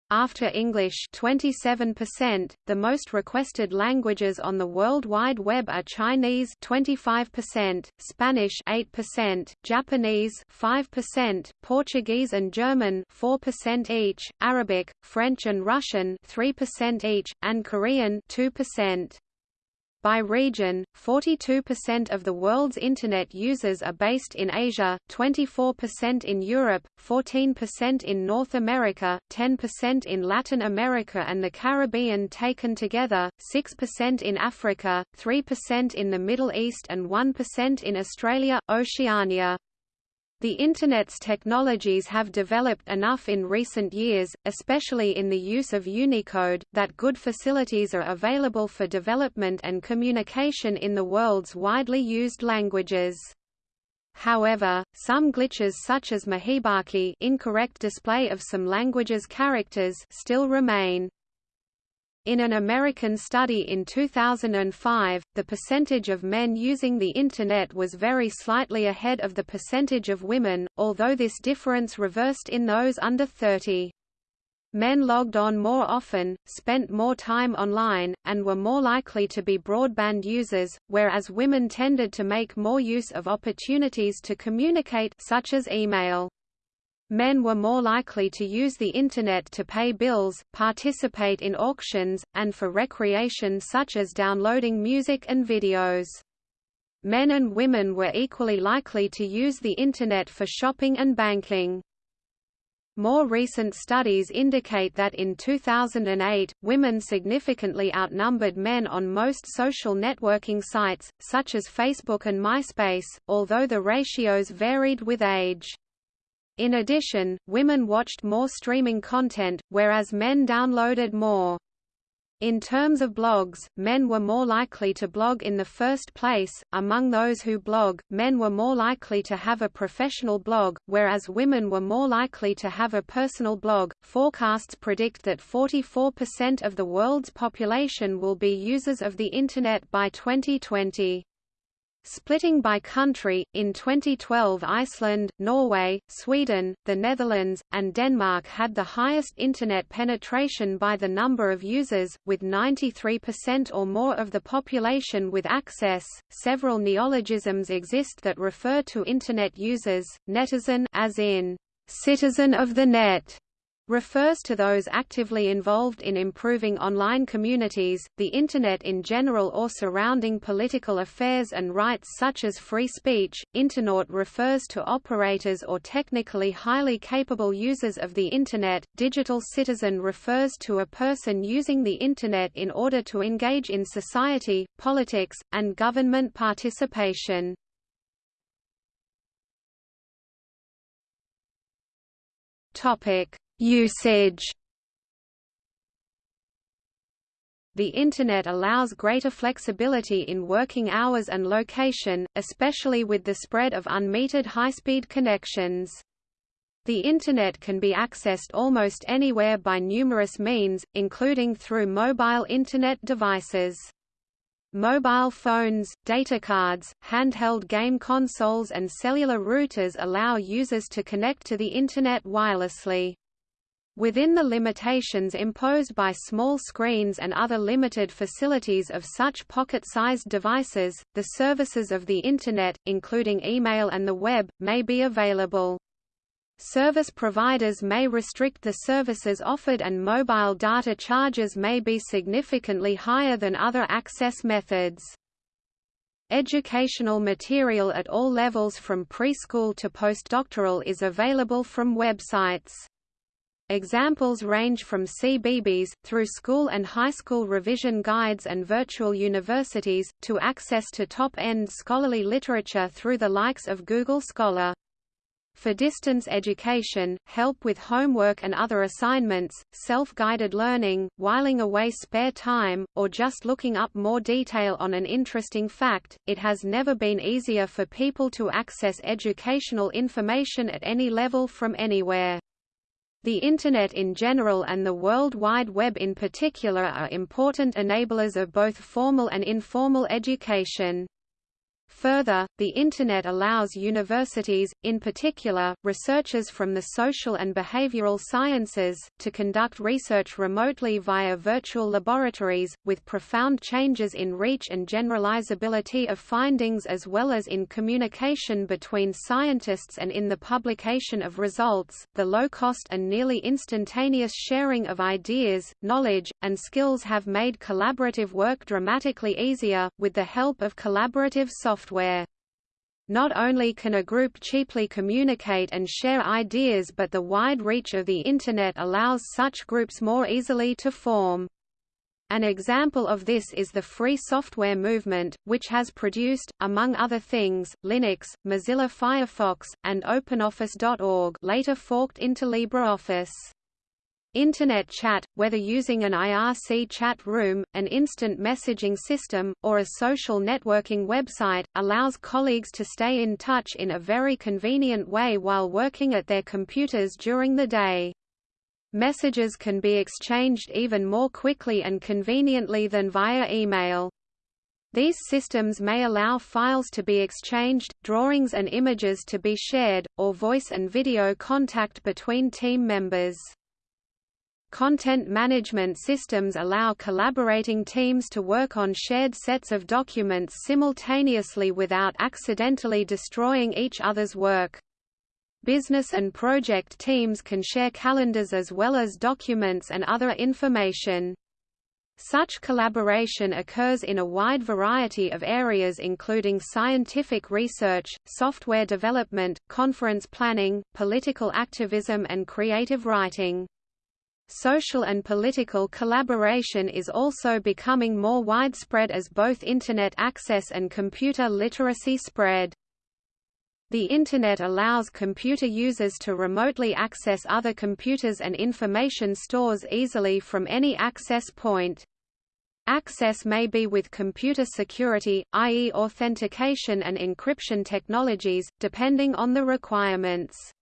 After English 27%, the most requested languages on the World Wide Web are Chinese 25%, Spanish 8%, Japanese 5%, Portuguese and German 4% each, Arabic, French and Russian 3% each, and Korean 2%. By region, 42% of the world's Internet users are based in Asia, 24% in Europe, 14% in North America, 10% in Latin America and the Caribbean taken together, 6% in Africa, 3% in the Middle East and 1% in Australia, Oceania. The Internet's technologies have developed enough in recent years, especially in the use of Unicode, that good facilities are available for development and communication in the world's widely used languages. However, some glitches such as mojibake incorrect display of some languages' characters still remain. In an American study in 2005, the percentage of men using the Internet was very slightly ahead of the percentage of women, although this difference reversed in those under 30. Men logged on more often, spent more time online, and were more likely to be broadband users, whereas women tended to make more use of opportunities to communicate such as email. Men were more likely to use the Internet to pay bills, participate in auctions, and for recreation such as downloading music and videos. Men and women were equally likely to use the Internet for shopping and banking. More recent studies indicate that in 2008, women significantly outnumbered men on most social networking sites, such as Facebook and MySpace, although the ratios varied with age. In addition, women watched more streaming content, whereas men downloaded more. In terms of blogs, men were more likely to blog in the first place. Among those who blog, men were more likely to have a professional blog, whereas women were more likely to have a personal blog. Forecasts predict that 44% of the world's population will be users of the Internet by 2020. Splitting by country, in 2012 Iceland, Norway, Sweden, the Netherlands, and Denmark had the highest Internet penetration by the number of users, with 93% or more of the population with access. Several neologisms exist that refer to Internet users, netizen as in citizen of the net, refers to those actively involved in improving online communities, the Internet in general or surrounding political affairs and rights such as free speech. Internaut refers to operators or technically highly capable users of the Internet. Digital citizen refers to a person using the Internet in order to engage in society, politics, and government participation. Topic Usage The Internet allows greater flexibility in working hours and location, especially with the spread of unmetered high-speed connections. The Internet can be accessed almost anywhere by numerous means, including through mobile Internet devices. Mobile phones, data cards, handheld game consoles and cellular routers allow users to connect to the Internet wirelessly. Within the limitations imposed by small screens and other limited facilities of such pocket-sized devices, the services of the Internet, including email and the web, may be available. Service providers may restrict the services offered and mobile data charges may be significantly higher than other access methods. Educational material at all levels from preschool to postdoctoral is available from websites. Examples range from CBeebies, through school and high school revision guides and virtual universities, to access to top-end scholarly literature through the likes of Google Scholar. For distance education, help with homework and other assignments, self-guided learning, whiling away spare time, or just looking up more detail on an interesting fact, it has never been easier for people to access educational information at any level from anywhere. The Internet in general and the World Wide Web in particular are important enablers of both formal and informal education. Further, the Internet allows universities, in particular, researchers from the social and behavioral sciences, to conduct research remotely via virtual laboratories, with profound changes in reach and generalizability of findings as well as in communication between scientists and in the publication of results. The low cost and nearly instantaneous sharing of ideas, knowledge, and skills have made collaborative work dramatically easier, with the help of collaborative software software. Not only can a group cheaply communicate and share ideas but the wide reach of the Internet allows such groups more easily to form. An example of this is the free software movement, which has produced, among other things, Linux, Mozilla Firefox, and OpenOffice.org later forked into LibreOffice. Internet chat, whether using an IRC chat room, an instant messaging system, or a social networking website, allows colleagues to stay in touch in a very convenient way while working at their computers during the day. Messages can be exchanged even more quickly and conveniently than via email. These systems may allow files to be exchanged, drawings and images to be shared, or voice and video contact between team members. Content management systems allow collaborating teams to work on shared sets of documents simultaneously without accidentally destroying each other's work. Business and project teams can share calendars as well as documents and other information. Such collaboration occurs in a wide variety of areas including scientific research, software development, conference planning, political activism and creative writing. Social and political collaboration is also becoming more widespread as both Internet access and computer literacy spread. The Internet allows computer users to remotely access other computers and information stores easily from any access point. Access may be with computer security, i.e. authentication and encryption technologies, depending on the requirements.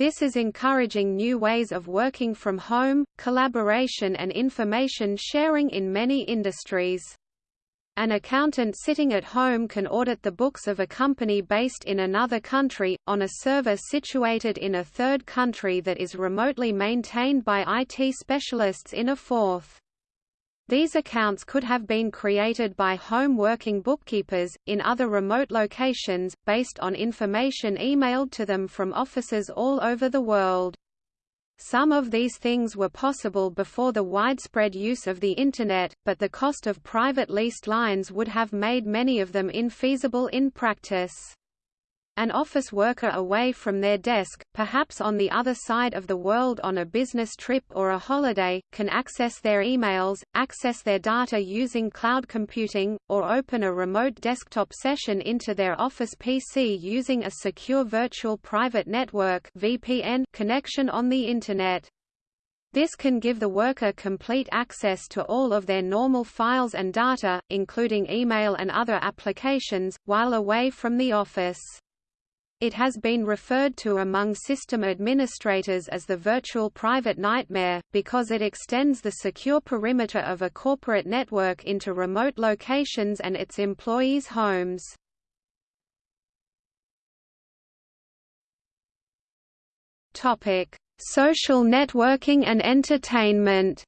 This is encouraging new ways of working from home, collaboration and information sharing in many industries. An accountant sitting at home can audit the books of a company based in another country, on a server situated in a third country that is remotely maintained by IT specialists in a fourth. These accounts could have been created by home working bookkeepers, in other remote locations, based on information emailed to them from offices all over the world. Some of these things were possible before the widespread use of the Internet, but the cost of private leased lines would have made many of them infeasible in practice. An office worker away from their desk, perhaps on the other side of the world on a business trip or a holiday, can access their emails, access their data using cloud computing, or open a remote desktop session into their office PC using a secure virtual private network VPN connection on the Internet. This can give the worker complete access to all of their normal files and data, including email and other applications, while away from the office. It has been referred to among system administrators as the virtual private nightmare, because it extends the secure perimeter of a corporate network into remote locations and its employees' homes. Social networking and entertainment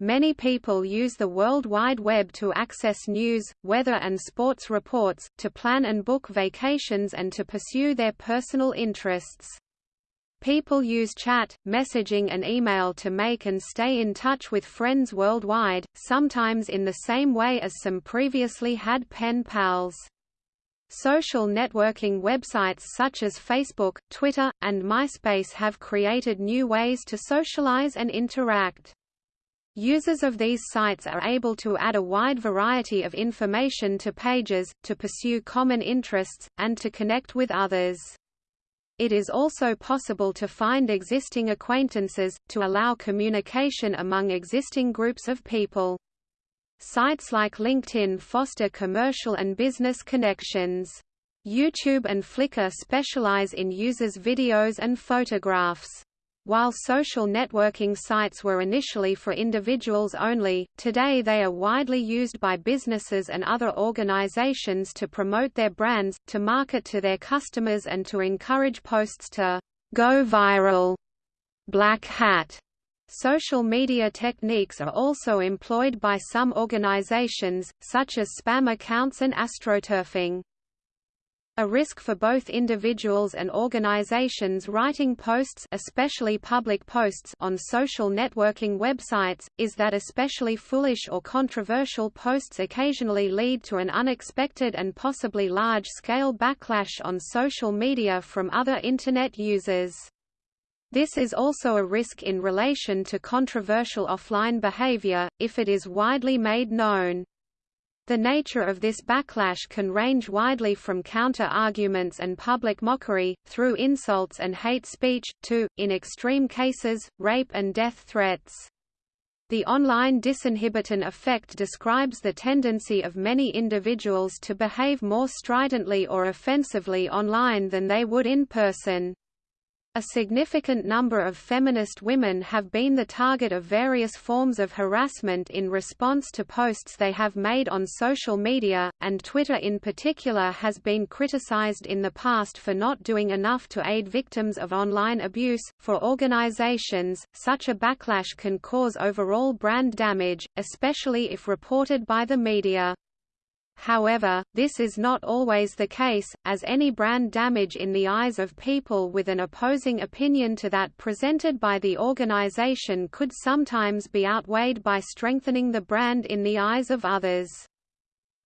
Many people use the World Wide Web to access news, weather and sports reports, to plan and book vacations and to pursue their personal interests. People use chat, messaging and email to make and stay in touch with friends worldwide, sometimes in the same way as some previously had pen pals. Social networking websites such as Facebook, Twitter, and MySpace have created new ways to socialize and interact. Users of these sites are able to add a wide variety of information to pages, to pursue common interests, and to connect with others. It is also possible to find existing acquaintances, to allow communication among existing groups of people. Sites like LinkedIn foster commercial and business connections. YouTube and Flickr specialize in users' videos and photographs. While social networking sites were initially for individuals only, today they are widely used by businesses and other organizations to promote their brands, to market to their customers and to encourage posts to go viral. Black Hat Social media techniques are also employed by some organizations, such as spam accounts and astroturfing. A risk for both individuals and organizations writing posts especially public posts on social networking websites, is that especially foolish or controversial posts occasionally lead to an unexpected and possibly large-scale backlash on social media from other Internet users. This is also a risk in relation to controversial offline behavior, if it is widely made known. The nature of this backlash can range widely from counter-arguments and public mockery, through insults and hate speech, to, in extreme cases, rape and death threats. The online disinhibition effect describes the tendency of many individuals to behave more stridently or offensively online than they would in person. A significant number of feminist women have been the target of various forms of harassment in response to posts they have made on social media, and Twitter in particular has been criticized in the past for not doing enough to aid victims of online abuse. For organizations, such a backlash can cause overall brand damage, especially if reported by the media. However, this is not always the case, as any brand damage in the eyes of people with an opposing opinion to that presented by the organization could sometimes be outweighed by strengthening the brand in the eyes of others.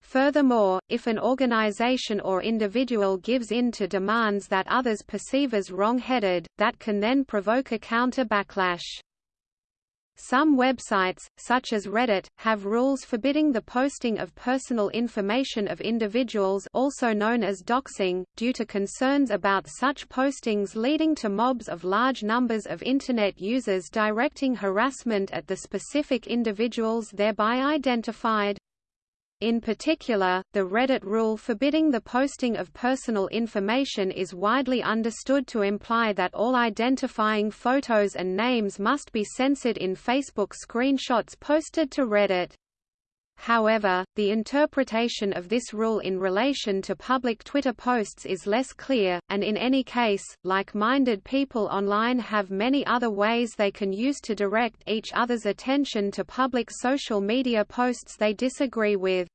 Furthermore, if an organization or individual gives in to demands that others perceive as wrong-headed, that can then provoke a counter backlash. Some websites, such as Reddit, have rules forbidding the posting of personal information of individuals also known as doxing, due to concerns about such postings leading to mobs of large numbers of Internet users directing harassment at the specific individuals thereby identified. In particular, the Reddit rule forbidding the posting of personal information is widely understood to imply that all identifying photos and names must be censored in Facebook screenshots posted to Reddit. However, the interpretation of this rule in relation to public Twitter posts is less clear, and in any case, like-minded people online have many other ways they can use to direct each other's attention to public social media posts they disagree with.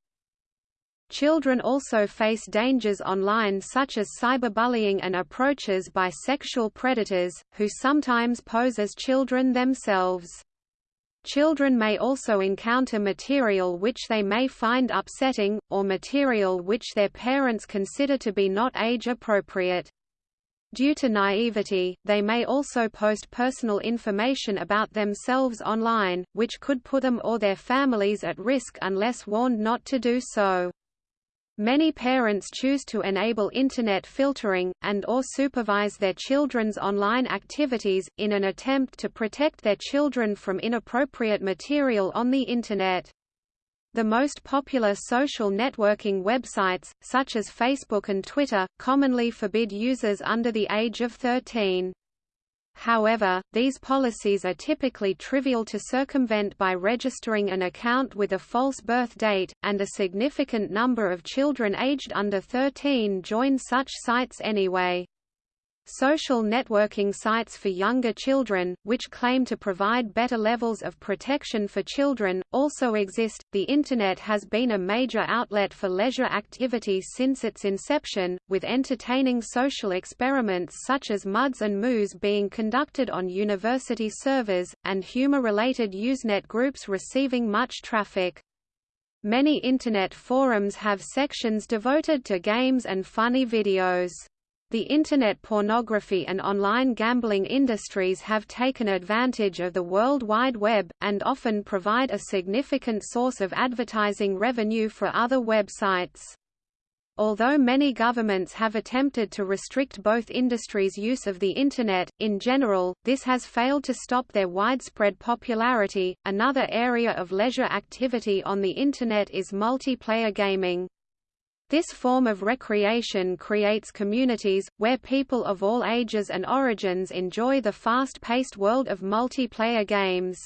Children also face dangers online such as cyberbullying and approaches by sexual predators, who sometimes pose as children themselves. Children may also encounter material which they may find upsetting, or material which their parents consider to be not age-appropriate. Due to naivety, they may also post personal information about themselves online, which could put them or their families at risk unless warned not to do so. Many parents choose to enable Internet filtering, and or supervise their children's online activities, in an attempt to protect their children from inappropriate material on the Internet. The most popular social networking websites, such as Facebook and Twitter, commonly forbid users under the age of 13. However, these policies are typically trivial to circumvent by registering an account with a false birth date, and a significant number of children aged under 13 join such sites anyway. Social networking sites for younger children, which claim to provide better levels of protection for children, also exist. The Internet has been a major outlet for leisure activity since its inception, with entertaining social experiments such as Muds and Moos being conducted on university servers, and humor-related Usenet groups receiving much traffic. Many Internet forums have sections devoted to games and funny videos. The Internet pornography and online gambling industries have taken advantage of the World Wide Web, and often provide a significant source of advertising revenue for other websites. Although many governments have attempted to restrict both industries' use of the Internet, in general, this has failed to stop their widespread popularity. Another area of leisure activity on the Internet is multiplayer gaming. This form of recreation creates communities, where people of all ages and origins enjoy the fast-paced world of multiplayer games.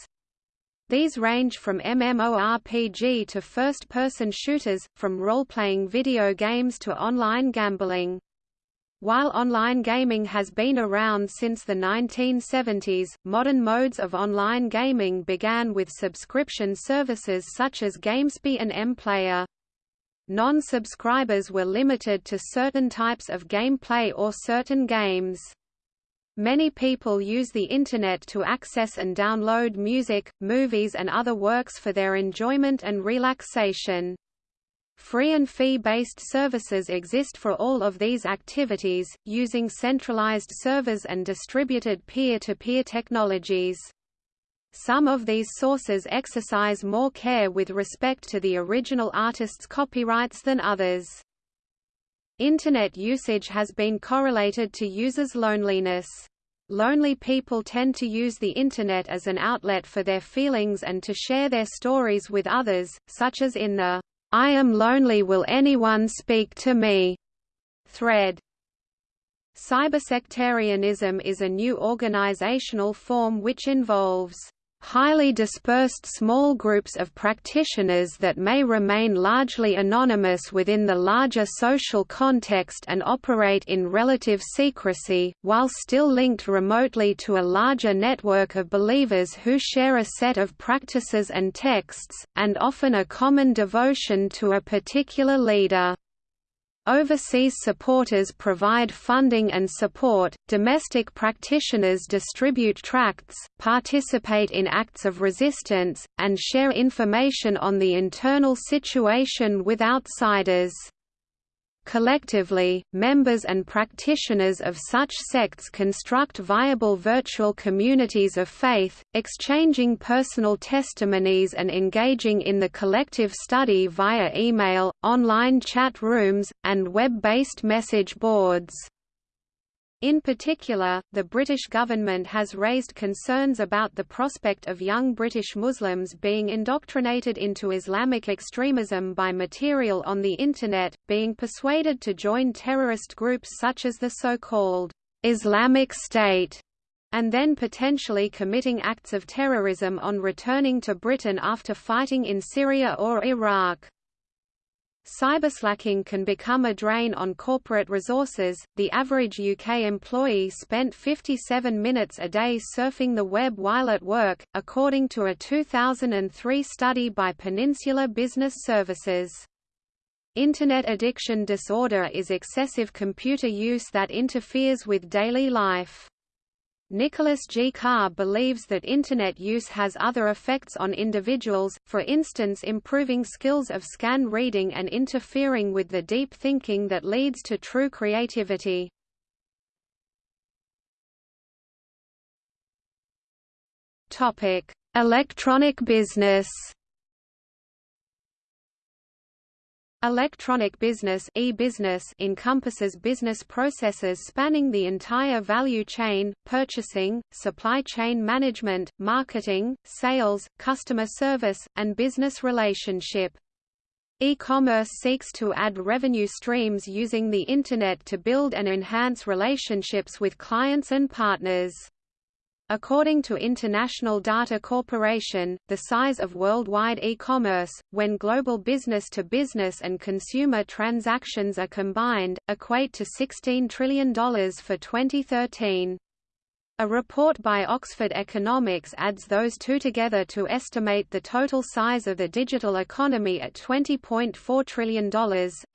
These range from MMORPG to first-person shooters, from role-playing video games to online gambling. While online gaming has been around since the 1970s, modern modes of online gaming began with subscription services such as GameSpy and MPlayer. Non-subscribers were limited to certain types of gameplay or certain games. Many people use the Internet to access and download music, movies and other works for their enjoyment and relaxation. Free and fee-based services exist for all of these activities, using centralized servers and distributed peer-to-peer -peer technologies. Some of these sources exercise more care with respect to the original artist's copyrights than others. Internet usage has been correlated to users' loneliness. Lonely people tend to use the Internet as an outlet for their feelings and to share their stories with others, such as in the I am lonely will anyone speak to me thread. Cybersectarianism is a new organizational form which involves highly dispersed small groups of practitioners that may remain largely anonymous within the larger social context and operate in relative secrecy, while still linked remotely to a larger network of believers who share a set of practices and texts, and often a common devotion to a particular leader. Overseas supporters provide funding and support, domestic practitioners distribute tracts, participate in acts of resistance, and share information on the internal situation with outsiders. Collectively, members and practitioners of such sects construct viable virtual communities of faith, exchanging personal testimonies and engaging in the collective study via email, online chat rooms, and web-based message boards. In particular, the British government has raised concerns about the prospect of young British Muslims being indoctrinated into Islamic extremism by material on the Internet, being persuaded to join terrorist groups such as the so-called Islamic State, and then potentially committing acts of terrorism on returning to Britain after fighting in Syria or Iraq. Cyberslacking can become a drain on corporate resources. The average UK employee spent 57 minutes a day surfing the web while at work, according to a 2003 study by Peninsula Business Services. Internet addiction disorder is excessive computer use that interferes with daily life. Nicholas G. Carr believes that Internet use has other effects on individuals, for instance improving skills of scan reading and interfering with the deep thinking that leads to true creativity. Electronic business Electronic business e-business encompasses business processes spanning the entire value chain, purchasing, supply chain management, marketing, sales, customer service, and business relationship. E-commerce seeks to add revenue streams using the Internet to build and enhance relationships with clients and partners. According to International Data Corporation, the size of worldwide e-commerce, when global business-to-business -business and consumer transactions are combined, equate to $16 trillion for 2013. A report by Oxford Economics adds those two together to estimate the total size of the digital economy at $20.4 trillion,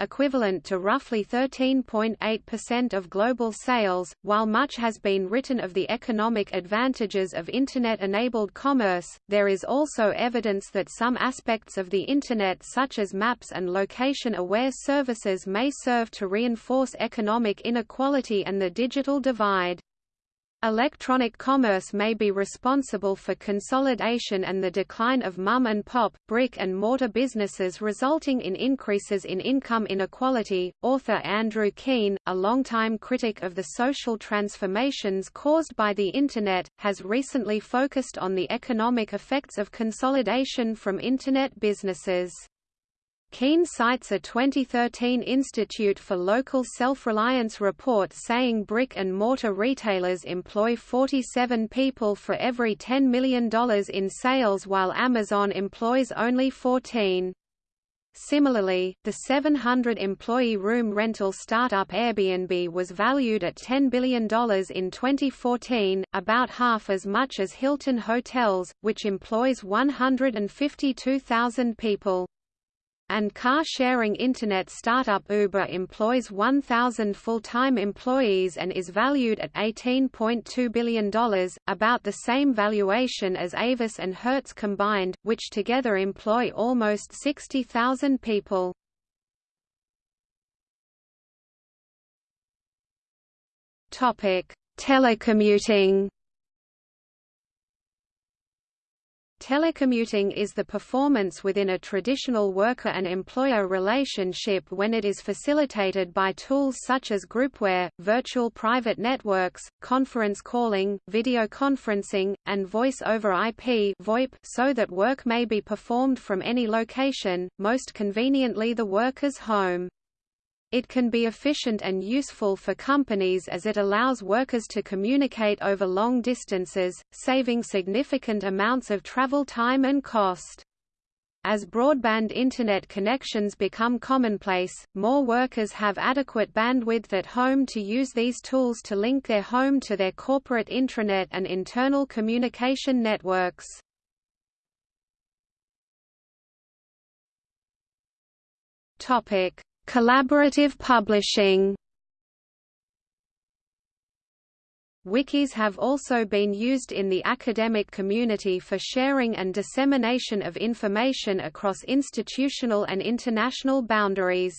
equivalent to roughly 13.8% of global sales. While much has been written of the economic advantages of Internet enabled commerce, there is also evidence that some aspects of the Internet, such as maps and location aware services, may serve to reinforce economic inequality and the digital divide. Electronic commerce may be responsible for consolidation and the decline of mom-and-pop, brick-and-mortar businesses resulting in increases in income inequality. Author Andrew Keen, a longtime critic of the social transformations caused by the Internet, has recently focused on the economic effects of consolidation from Internet businesses. Keen cites a 2013 Institute for Local Self-Reliance report saying brick-and-mortar retailers employ 47 people for every $10 million in sales while Amazon employs only 14. Similarly, the 700-employee room rental startup Airbnb was valued at $10 billion in 2014, about half as much as Hilton Hotels, which employs 152,000 people and car-sharing Internet startup Uber employs 1,000 full-time employees and is valued at $18.2 billion, about the same valuation as Avis and Hertz combined, which together employ almost 60,000 people. Telecommuting Telecommuting is the performance within a traditional worker and employer relationship when it is facilitated by tools such as groupware, virtual private networks, conference calling, video conferencing, and voice over IP VoIP so that work may be performed from any location, most conveniently the worker's home. It can be efficient and useful for companies as it allows workers to communicate over long distances, saving significant amounts of travel time and cost. As broadband Internet connections become commonplace, more workers have adequate bandwidth at home to use these tools to link their home to their corporate intranet and internal communication networks. Collaborative publishing Wikis have also been used in the academic community for sharing and dissemination of information across institutional and international boundaries.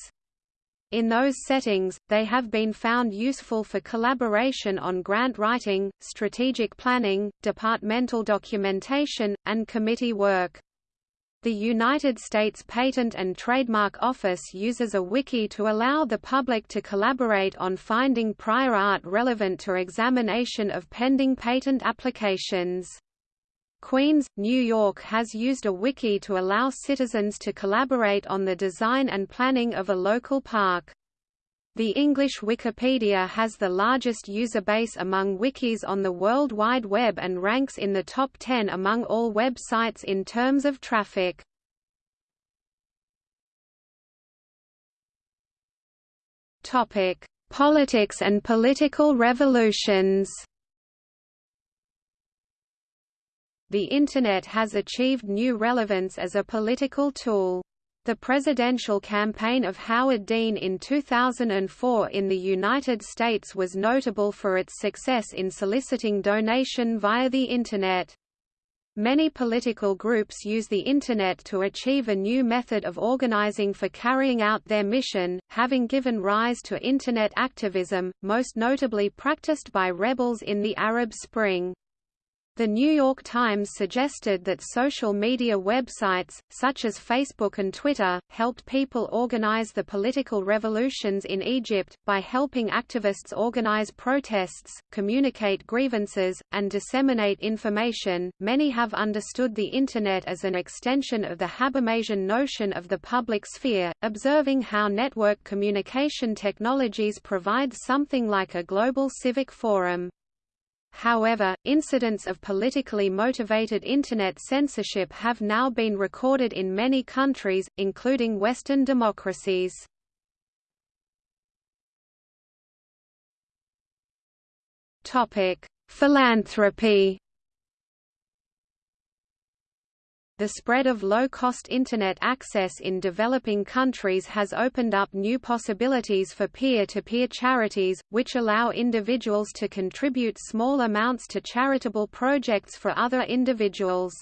In those settings, they have been found useful for collaboration on grant writing, strategic planning, departmental documentation, and committee work. The United States Patent and Trademark Office uses a wiki to allow the public to collaborate on finding prior art relevant to examination of pending patent applications. Queens, New York has used a wiki to allow citizens to collaborate on the design and planning of a local park. The English Wikipedia has the largest user base among wikis on the World Wide Web and ranks in the top 10 among all websites in terms of traffic. Topic: Politics and political revolutions. The Internet has achieved new relevance as a political tool. The presidential campaign of Howard Dean in 2004 in the United States was notable for its success in soliciting donation via the Internet. Many political groups use the Internet to achieve a new method of organizing for carrying out their mission, having given rise to Internet activism, most notably practiced by rebels in the Arab Spring. The New York Times suggested that social media websites, such as Facebook and Twitter, helped people organize the political revolutions in Egypt, by helping activists organize protests, communicate grievances, and disseminate information. Many have understood the Internet as an extension of the Habermasian notion of the public sphere, observing how network communication technologies provide something like a global civic forum. However, incidents of politically motivated Internet censorship have now been recorded in many countries, including Western democracies. Philanthropy The spread of low-cost Internet access in developing countries has opened up new possibilities for peer-to-peer -peer charities, which allow individuals to contribute small amounts to charitable projects for other individuals.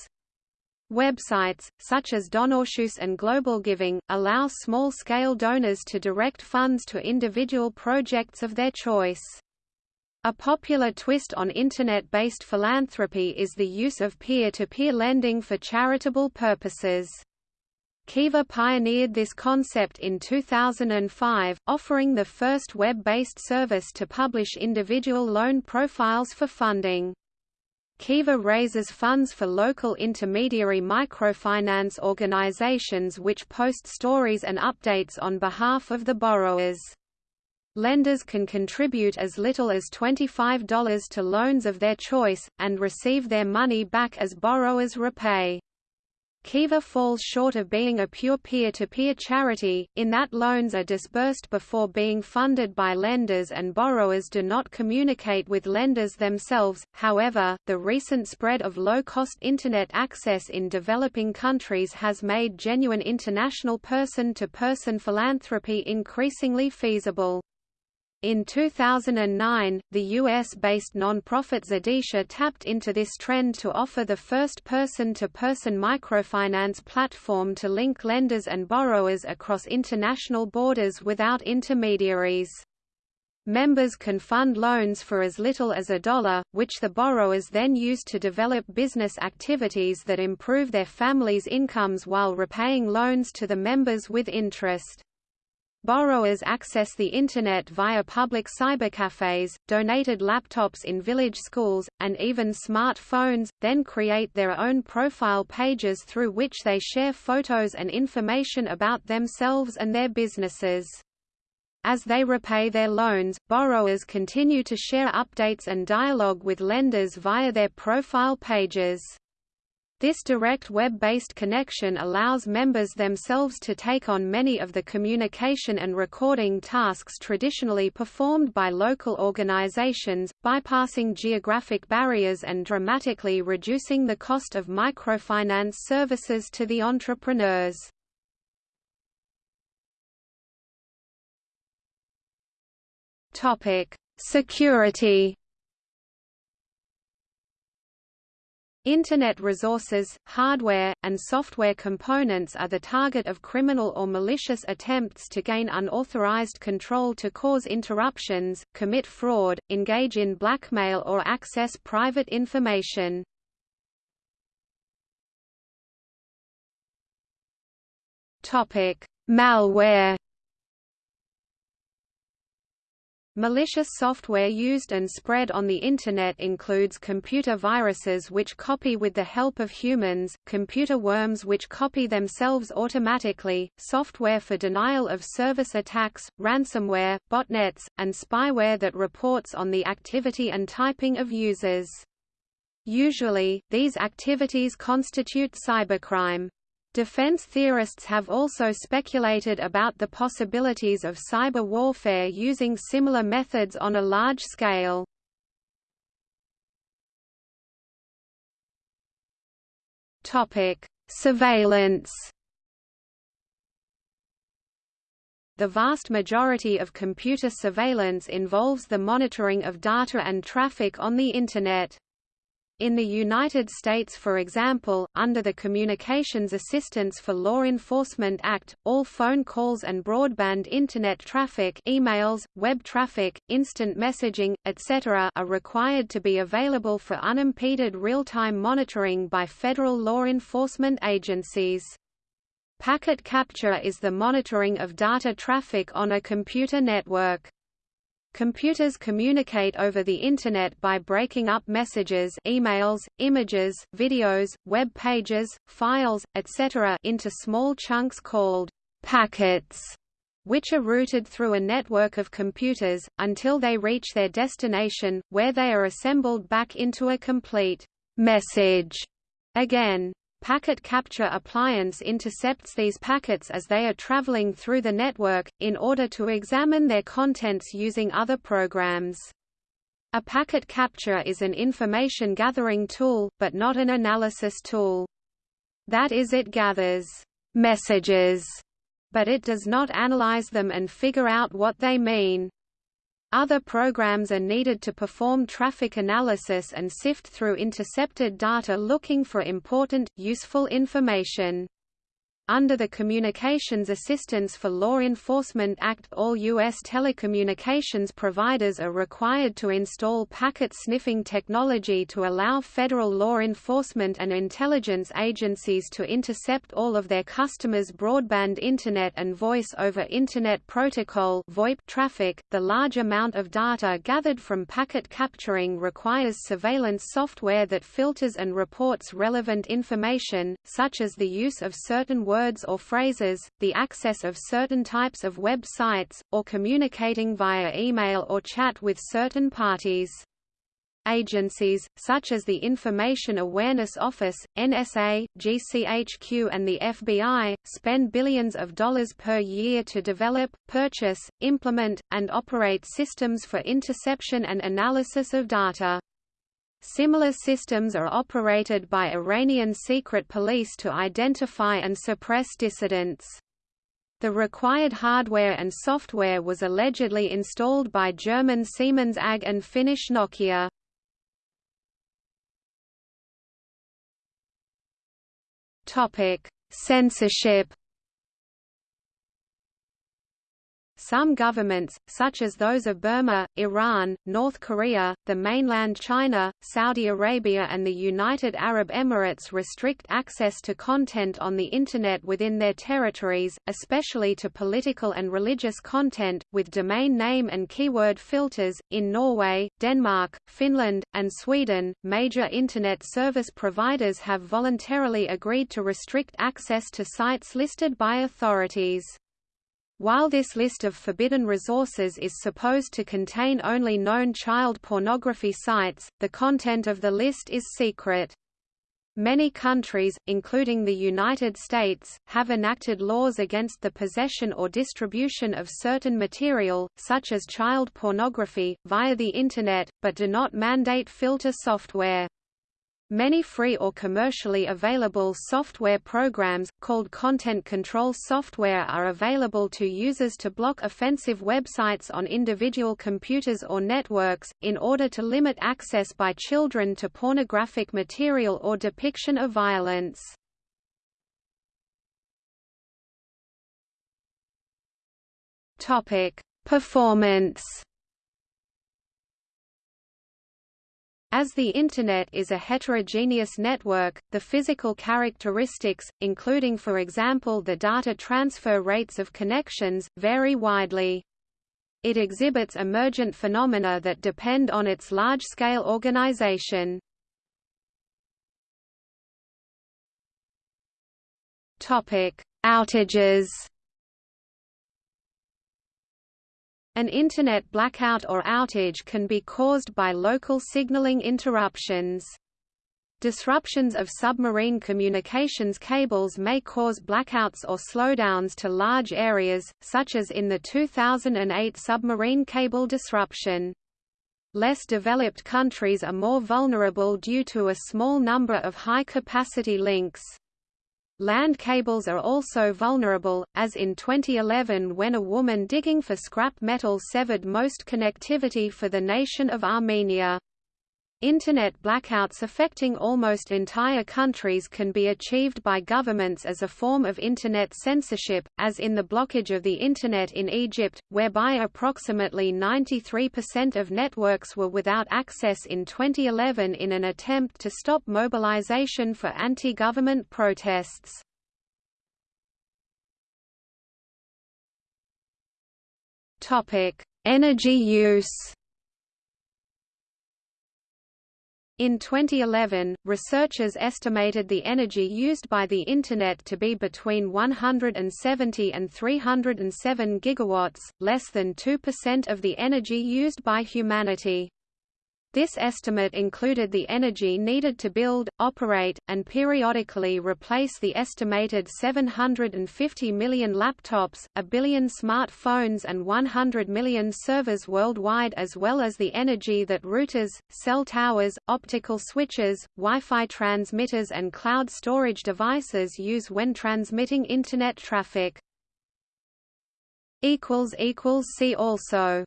Websites, such as Donorschoose and Global Giving, allow small-scale donors to direct funds to individual projects of their choice. A popular twist on Internet-based philanthropy is the use of peer-to-peer -peer lending for charitable purposes. Kiva pioneered this concept in 2005, offering the first web-based service to publish individual loan profiles for funding. Kiva raises funds for local intermediary microfinance organizations which post stories and updates on behalf of the borrowers. Lenders can contribute as little as $25 to loans of their choice, and receive their money back as borrowers repay. Kiva falls short of being a pure peer-to-peer -peer charity, in that loans are disbursed before being funded by lenders and borrowers do not communicate with lenders themselves. However, the recent spread of low-cost Internet access in developing countries has made genuine international person-to-person -person philanthropy increasingly feasible. In 2009, the US-based non-profit Zidisha tapped into this trend to offer the first person-to-person -person microfinance platform to link lenders and borrowers across international borders without intermediaries. Members can fund loans for as little as a dollar, which the borrowers then use to develop business activities that improve their families' incomes while repaying loans to the members with interest. Borrowers access the Internet via public cybercafes, donated laptops in village schools, and even smart phones, then create their own profile pages through which they share photos and information about themselves and their businesses. As they repay their loans, borrowers continue to share updates and dialogue with lenders via their profile pages. This direct web-based connection allows members themselves to take on many of the communication and recording tasks traditionally performed by local organizations, bypassing geographic barriers and dramatically reducing the cost of microfinance services to the entrepreneurs. Security Internet resources, hardware, and software components are the target of criminal or malicious attempts to gain unauthorized control to cause interruptions, commit fraud, engage in blackmail or access private information. Malware Malicious software used and spread on the Internet includes computer viruses which copy with the help of humans, computer worms which copy themselves automatically, software for denial of service attacks, ransomware, botnets, and spyware that reports on the activity and typing of users. Usually, these activities constitute cybercrime. Defense theorists have also speculated about the possibilities of cyber warfare using similar methods on a large scale. Topic: Surveillance The vast majority of computer surveillance involves the monitoring of data and traffic on the Internet. In the United States for example, under the Communications Assistance for Law Enforcement Act, all phone calls and broadband Internet traffic emails, web traffic, instant messaging, etc. are required to be available for unimpeded real-time monitoring by federal law enforcement agencies. Packet capture is the monitoring of data traffic on a computer network. Computers communicate over the Internet by breaking up messages emails, images, videos, web pages, files, etc. into small chunks called packets, which are routed through a network of computers, until they reach their destination, where they are assembled back into a complete message. Again, Packet Capture Appliance intercepts these packets as they are traveling through the network, in order to examine their contents using other programs. A packet capture is an information gathering tool, but not an analysis tool. That is it gathers messages, but it does not analyze them and figure out what they mean. Other programs are needed to perform traffic analysis and sift through intercepted data looking for important, useful information. Under the Communications Assistance for Law Enforcement Act all U.S. telecommunications providers are required to install packet sniffing technology to allow federal law enforcement and intelligence agencies to intercept all of their customers' broadband Internet and Voice over Internet Protocol VoIP traffic. The large amount of data gathered from packet capturing requires surveillance software that filters and reports relevant information, such as the use of certain words or phrases, the access of certain types of web sites, or communicating via email or chat with certain parties. Agencies, such as the Information Awareness Office, NSA, GCHQ and the FBI, spend billions of dollars per year to develop, purchase, implement, and operate systems for interception and analysis of data. Similar systems are operated by Iranian secret police to identify and suppress dissidents. The required hardware and software was allegedly installed by German Siemens AG and Finnish Nokia. Censorship Some governments, such as those of Burma, Iran, North Korea, the mainland China, Saudi Arabia and the United Arab Emirates restrict access to content on the Internet within their territories, especially to political and religious content, with domain name and keyword filters. In Norway, Denmark, Finland, and Sweden, major Internet service providers have voluntarily agreed to restrict access to sites listed by authorities. While this list of forbidden resources is supposed to contain only known child pornography sites, the content of the list is secret. Many countries, including the United States, have enacted laws against the possession or distribution of certain material, such as child pornography, via the Internet, but do not mandate filter software. Many free or commercially available software programs, called content control software are available to users to block offensive websites on individual computers or networks, in order to limit access by children to pornographic material or depiction of violence. Performance As the Internet is a heterogeneous network, the physical characteristics, including for example the data transfer rates of connections, vary widely. It exhibits emergent phenomena that depend on its large-scale organization. Outages An Internet blackout or outage can be caused by local signaling interruptions. Disruptions of submarine communications cables may cause blackouts or slowdowns to large areas, such as in the 2008 submarine cable disruption. Less developed countries are more vulnerable due to a small number of high-capacity links. Land cables are also vulnerable, as in 2011 when a woman digging for scrap metal severed most connectivity for the nation of Armenia. Internet blackouts affecting almost entire countries can be achieved by governments as a form of Internet censorship, as in the blockage of the Internet in Egypt, whereby approximately 93% of networks were without access in 2011 in an attempt to stop mobilization for anti-government protests. Energy use In 2011, researchers estimated the energy used by the Internet to be between 170 and 307 gigawatts, less than 2% of the energy used by humanity. This estimate included the energy needed to build, operate, and periodically replace the estimated 750 million laptops, a billion smartphones and 100 million servers worldwide as well as the energy that routers, cell towers, optical switches, Wi-Fi transmitters and cloud storage devices use when transmitting Internet traffic. See also